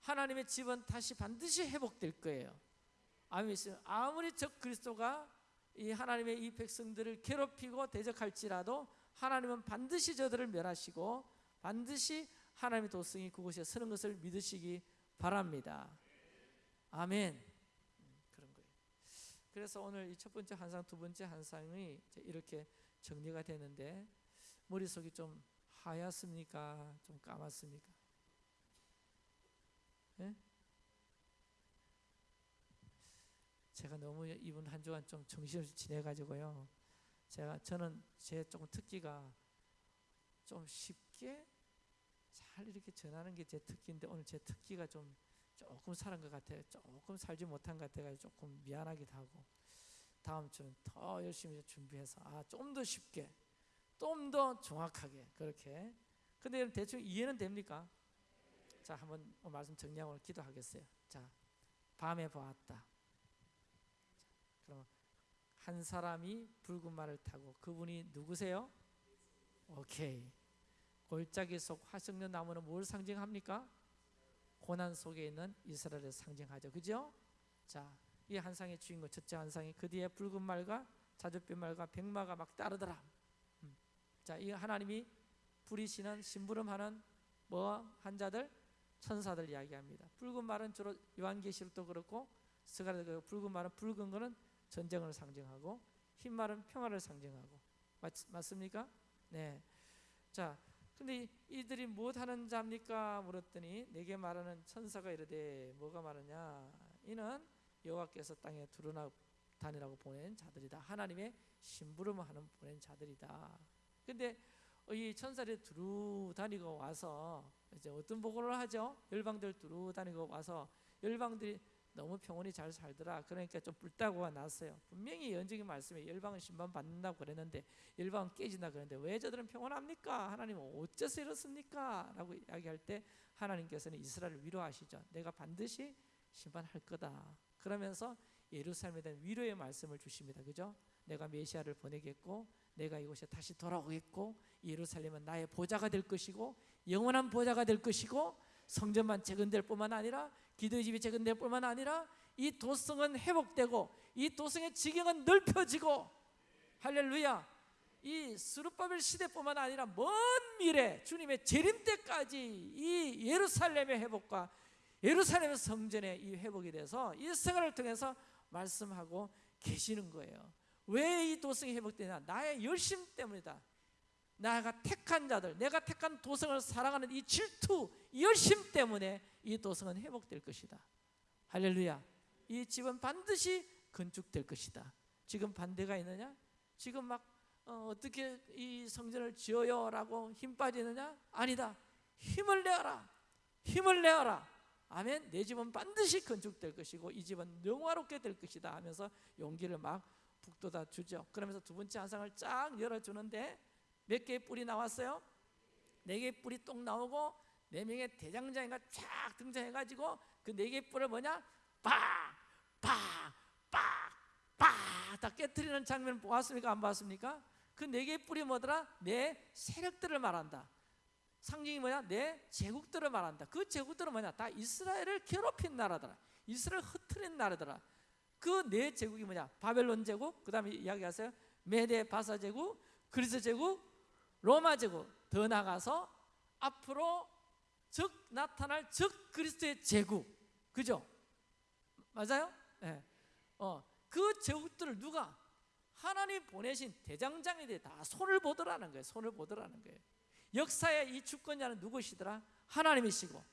하나님의 집은 다시 반드시 회복될 거예요. 아멘. 아무리 적 그리스도가 이 하나님의 이 백성들을 괴롭히고 대적할지라도 하나님은 반드시 저들을 멸하시고 반드시 하나님의 도성이 그곳에 서는 것을 믿으시기 바랍니다. 아멘. 음, 그런 거예요. 그래서 오늘 이 첫 번째 한상, 두 번째 한상이 이렇게 정리가 되는데 머릿속이 좀 하얗습니까? 좀 까맣습니까? 예? 제가 너무 이번 한 주간 좀 정신없이 지내가지고요. 제가 저는 제 조금 특기가 좀 쉽게 잘 이렇게 전하는 게 제 특기인데 오늘 제 특기가 좀 조금 살은 것 같아요. 조금 살지 못한 것 같아가 조금 미안하기도 하고 다음 주는 더 열심히 준비해서 아 좀 더 쉽게 좀 더 정확하게 그렇게 근데 대충 이해는 됩니까? 자 한번 말씀 정리하고 기도하겠어요. 자 밤에 보았다. 그럼 한 사람이 붉은 말을 타고 그분이 누구세요? 오케이. 골짜기 속 화석연 나무는 뭘 상징합니까? 고난 속에 있는 이스라엘을 상징하죠. 그죠? 자, 이 한상의 주인공 첫째 한상이 그 뒤에 붉은 말과 자줏빛 말과 백마가 막 따르더라. 음. 자, 이 하나님이 부리시는 심부름하는 뭐 한자들 천사들 이야기합니다. 붉은 말은 주로 요한계시록도 그렇고 스가랴도 붉은 말은 붉은 거는 전쟁을 상징하고 흰 말은 평화를 상징하고 맞, 맞습니까? 네. 자, 근데 이들이 무엇 하는 자입니까? 물었더니 내게 말하는 천사가 이르되 뭐가 말하냐? 이는 여호와께서 땅에 두루나 다니라고 보낸 자들이다. 하나님의 심부름을 하는 보낸 자들이다. 근데 이 천사들이 두루 다니고 와서 이제 어떤 보고를 하죠? 열방들 두루 다니고 와서 열방들이 너무 평온히 잘 살더라. 그러니까 좀 불타고가 났어요. 분명히 연적인 말씀에 열방은 심판 받는다고 그랬는데 열방은 깨진다 그랬는데 왜 저들은 평온합니까? 하나님은 어째서 이렇습니까? 라고 이야기할 때 하나님께서는 이스라엘을 위로하시죠. 내가 반드시 심판할 거다. 그러면서 예루살렘에 대한 위로의 말씀을 주십니다. 그죠? 내가 메시아를 보내겠고 내가 이곳에 다시 돌아오겠고 예루살렘은 나의 보좌가 될 것이고 영원한 보좌가 될 것이고 성전만 재건될 뿐만 아니라 기도의 집이 재건될 뿐만 아니라 이 도성은 회복되고 이 도성의 지경은 넓혀지고 할렐루야 이 스룹바벨 시대뿐만 아니라 먼 미래 주님의 재림 때까지 이 예루살렘의 회복과 예루살렘 성전의 이 회복이 돼서 이 생활을 통해서 말씀하고 계시는 거예요. 왜 이 도성이 회복되냐? 나의 열심 때문이다. 내가 택한 자들, 내가 택한 도성을 사랑하는 이 질투, 이 열심 때문에 이 도성은 회복될 것이다. 할렐루야. 이 집은 반드시 건축될 것이다. 지금 반대가 있느냐? 지금 막 어, 떻게이 성전을 지어요라고 힘 빠지느냐? 아니다. 힘을 내어라. 힘을 내어라. 아멘. 내 집은 반드시 건축될 것이고 이 집은 영화롭게 될 것이다 하면서 용기를 막 북돋아 주죠. 그러면서 두 번째 한상을 쫙 열어 주는데 몇 개의 뿔이 나왔어요? 네 개의 뿔이 똥 나오고 네 명의 대장장이가 쫙 등장해가지고 그 네 개의 뿔을 뭐냐? 빡빡빡빡다 깨뜨리는 장면 보았습니까? 안 보았습니까? 그 네 개의 뿔이 뭐더라? 네 세력들을 말한다. 상징이 뭐냐? 내 제국들을 말한다. 그 제국들은 뭐냐? 다 이스라엘을 괴롭힌 나라더라. 이스라엘 흐트린 나라더라. 그 네 제국이 뭐냐? 바벨론 제국, 그 다음에 이야기하세요. 메데 바사 제국, 그리스 제국, 로마 제국. 더 나가서 앞으로 적 나타날 적 그리스도의 제국. 그죠? 맞아요? 예. 어, 그 제국들을 누가 하나님 보내신 대장장이들이 다 손을 보더라는 거예요. 손을 보더라는 거예요. 역사의 이 주권자는 누구시더라? 하나님이시고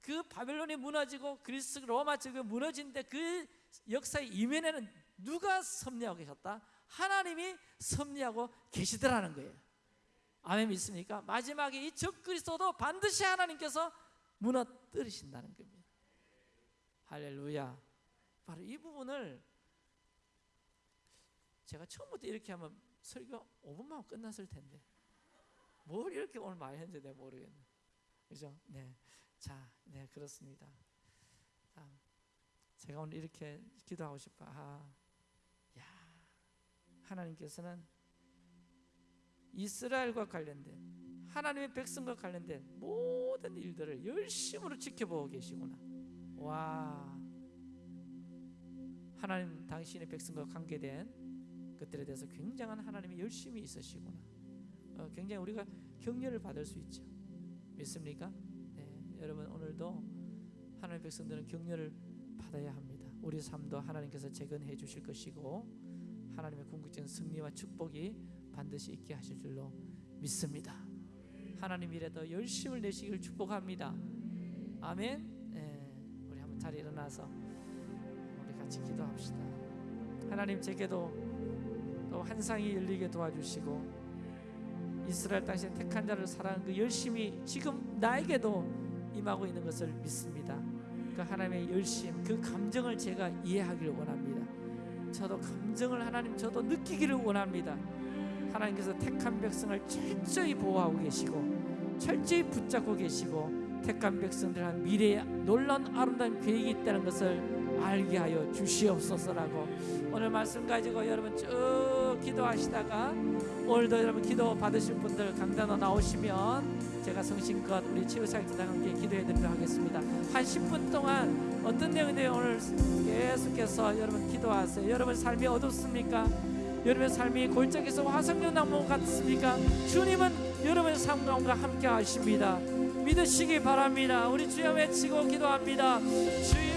그 바벨론이 무너지고 그리스 로마 제국이 무너진데 그 역사의 이면에는 누가 섭리하고 계셨다? 하나님이 섭리하고 계시더라는 거예요. 아멘 믿습니까? 마지막에 이 적그리스도도 반드시 하나님께서 무너뜨리신다는 겁니다. 할렐루야. 바로 이 부분을 제가 처음부터 이렇게 하면 설교 5분만 하면 끝났을 텐데 뭘 이렇게 오늘 많이 했는지 내가 모르겠네. 그죠? 네. 자, 네 그렇습니다. 자, 제가 오늘 이렇게 기도하고 싶어. 아, 야, 하나님께서는 이스라엘과 관련된 하나님의 백성과 관련된 모든 일들을 열심으로 지켜보고 계시구나. 와, 하나님 당신의 백성과 관계된 것들에 대해서 굉장한 하나님의 열심이 있으시구나. 어, 굉장히 우리가 격려를 받을 수 있죠. 믿습니까? 네, 여러분 오늘도 하나님의 백성들은 격려를 받아야 합니다. 우리 삶도 하나님께서 재건해 주실 것이고 하나님의 궁극적인 승리와 축복이 반드시 있게 하실 줄로 믿습니다. 하나님 일에 더 열심을 내시기를 축복합니다. 아멘. 네, 우리 한번 자리 일어나서 우리 같이 기도합시다. 하나님 제게도 또 환상이 열리게 도와주시고 이스라엘 당시 택한 자를 사랑하는 그 열심이 지금 나에게도 임하고 있는 것을 믿습니다. 그 하나님의 열심, 그 감정을 제가 이해하기를 원합니다. 저도 감정을 하나님 저도 느끼기를 원합니다. 하나님께서 택한 백성을 철저히 보호하고 계시고 철저히 붙잡고 계시고 택한 백성들한 미래에 놀라운 아름다운 계획이 있다는 것을 알게 하여 주시옵소서라고 오늘 말씀 가지고 여러분 쭉 기도하시다가 오늘도 여러분 기도 받으실 분들 강단으로 나오시면 제가 성심껏 우리 치유사역자랑 함께 기도해 드리도록 하겠습니다 한 10분 동안 어떤 내용인데 오늘 계속해서 여러분 기도하세요 여러분 삶이 어둡습니까? 여러분의 삶이 골짜기에서 화석류 나무 같습니까? 주님은 여러분의 삶 가운데 함께 하십니다. 믿으시기 바랍니다. 우리 주여 외치고 기도합니다. 주여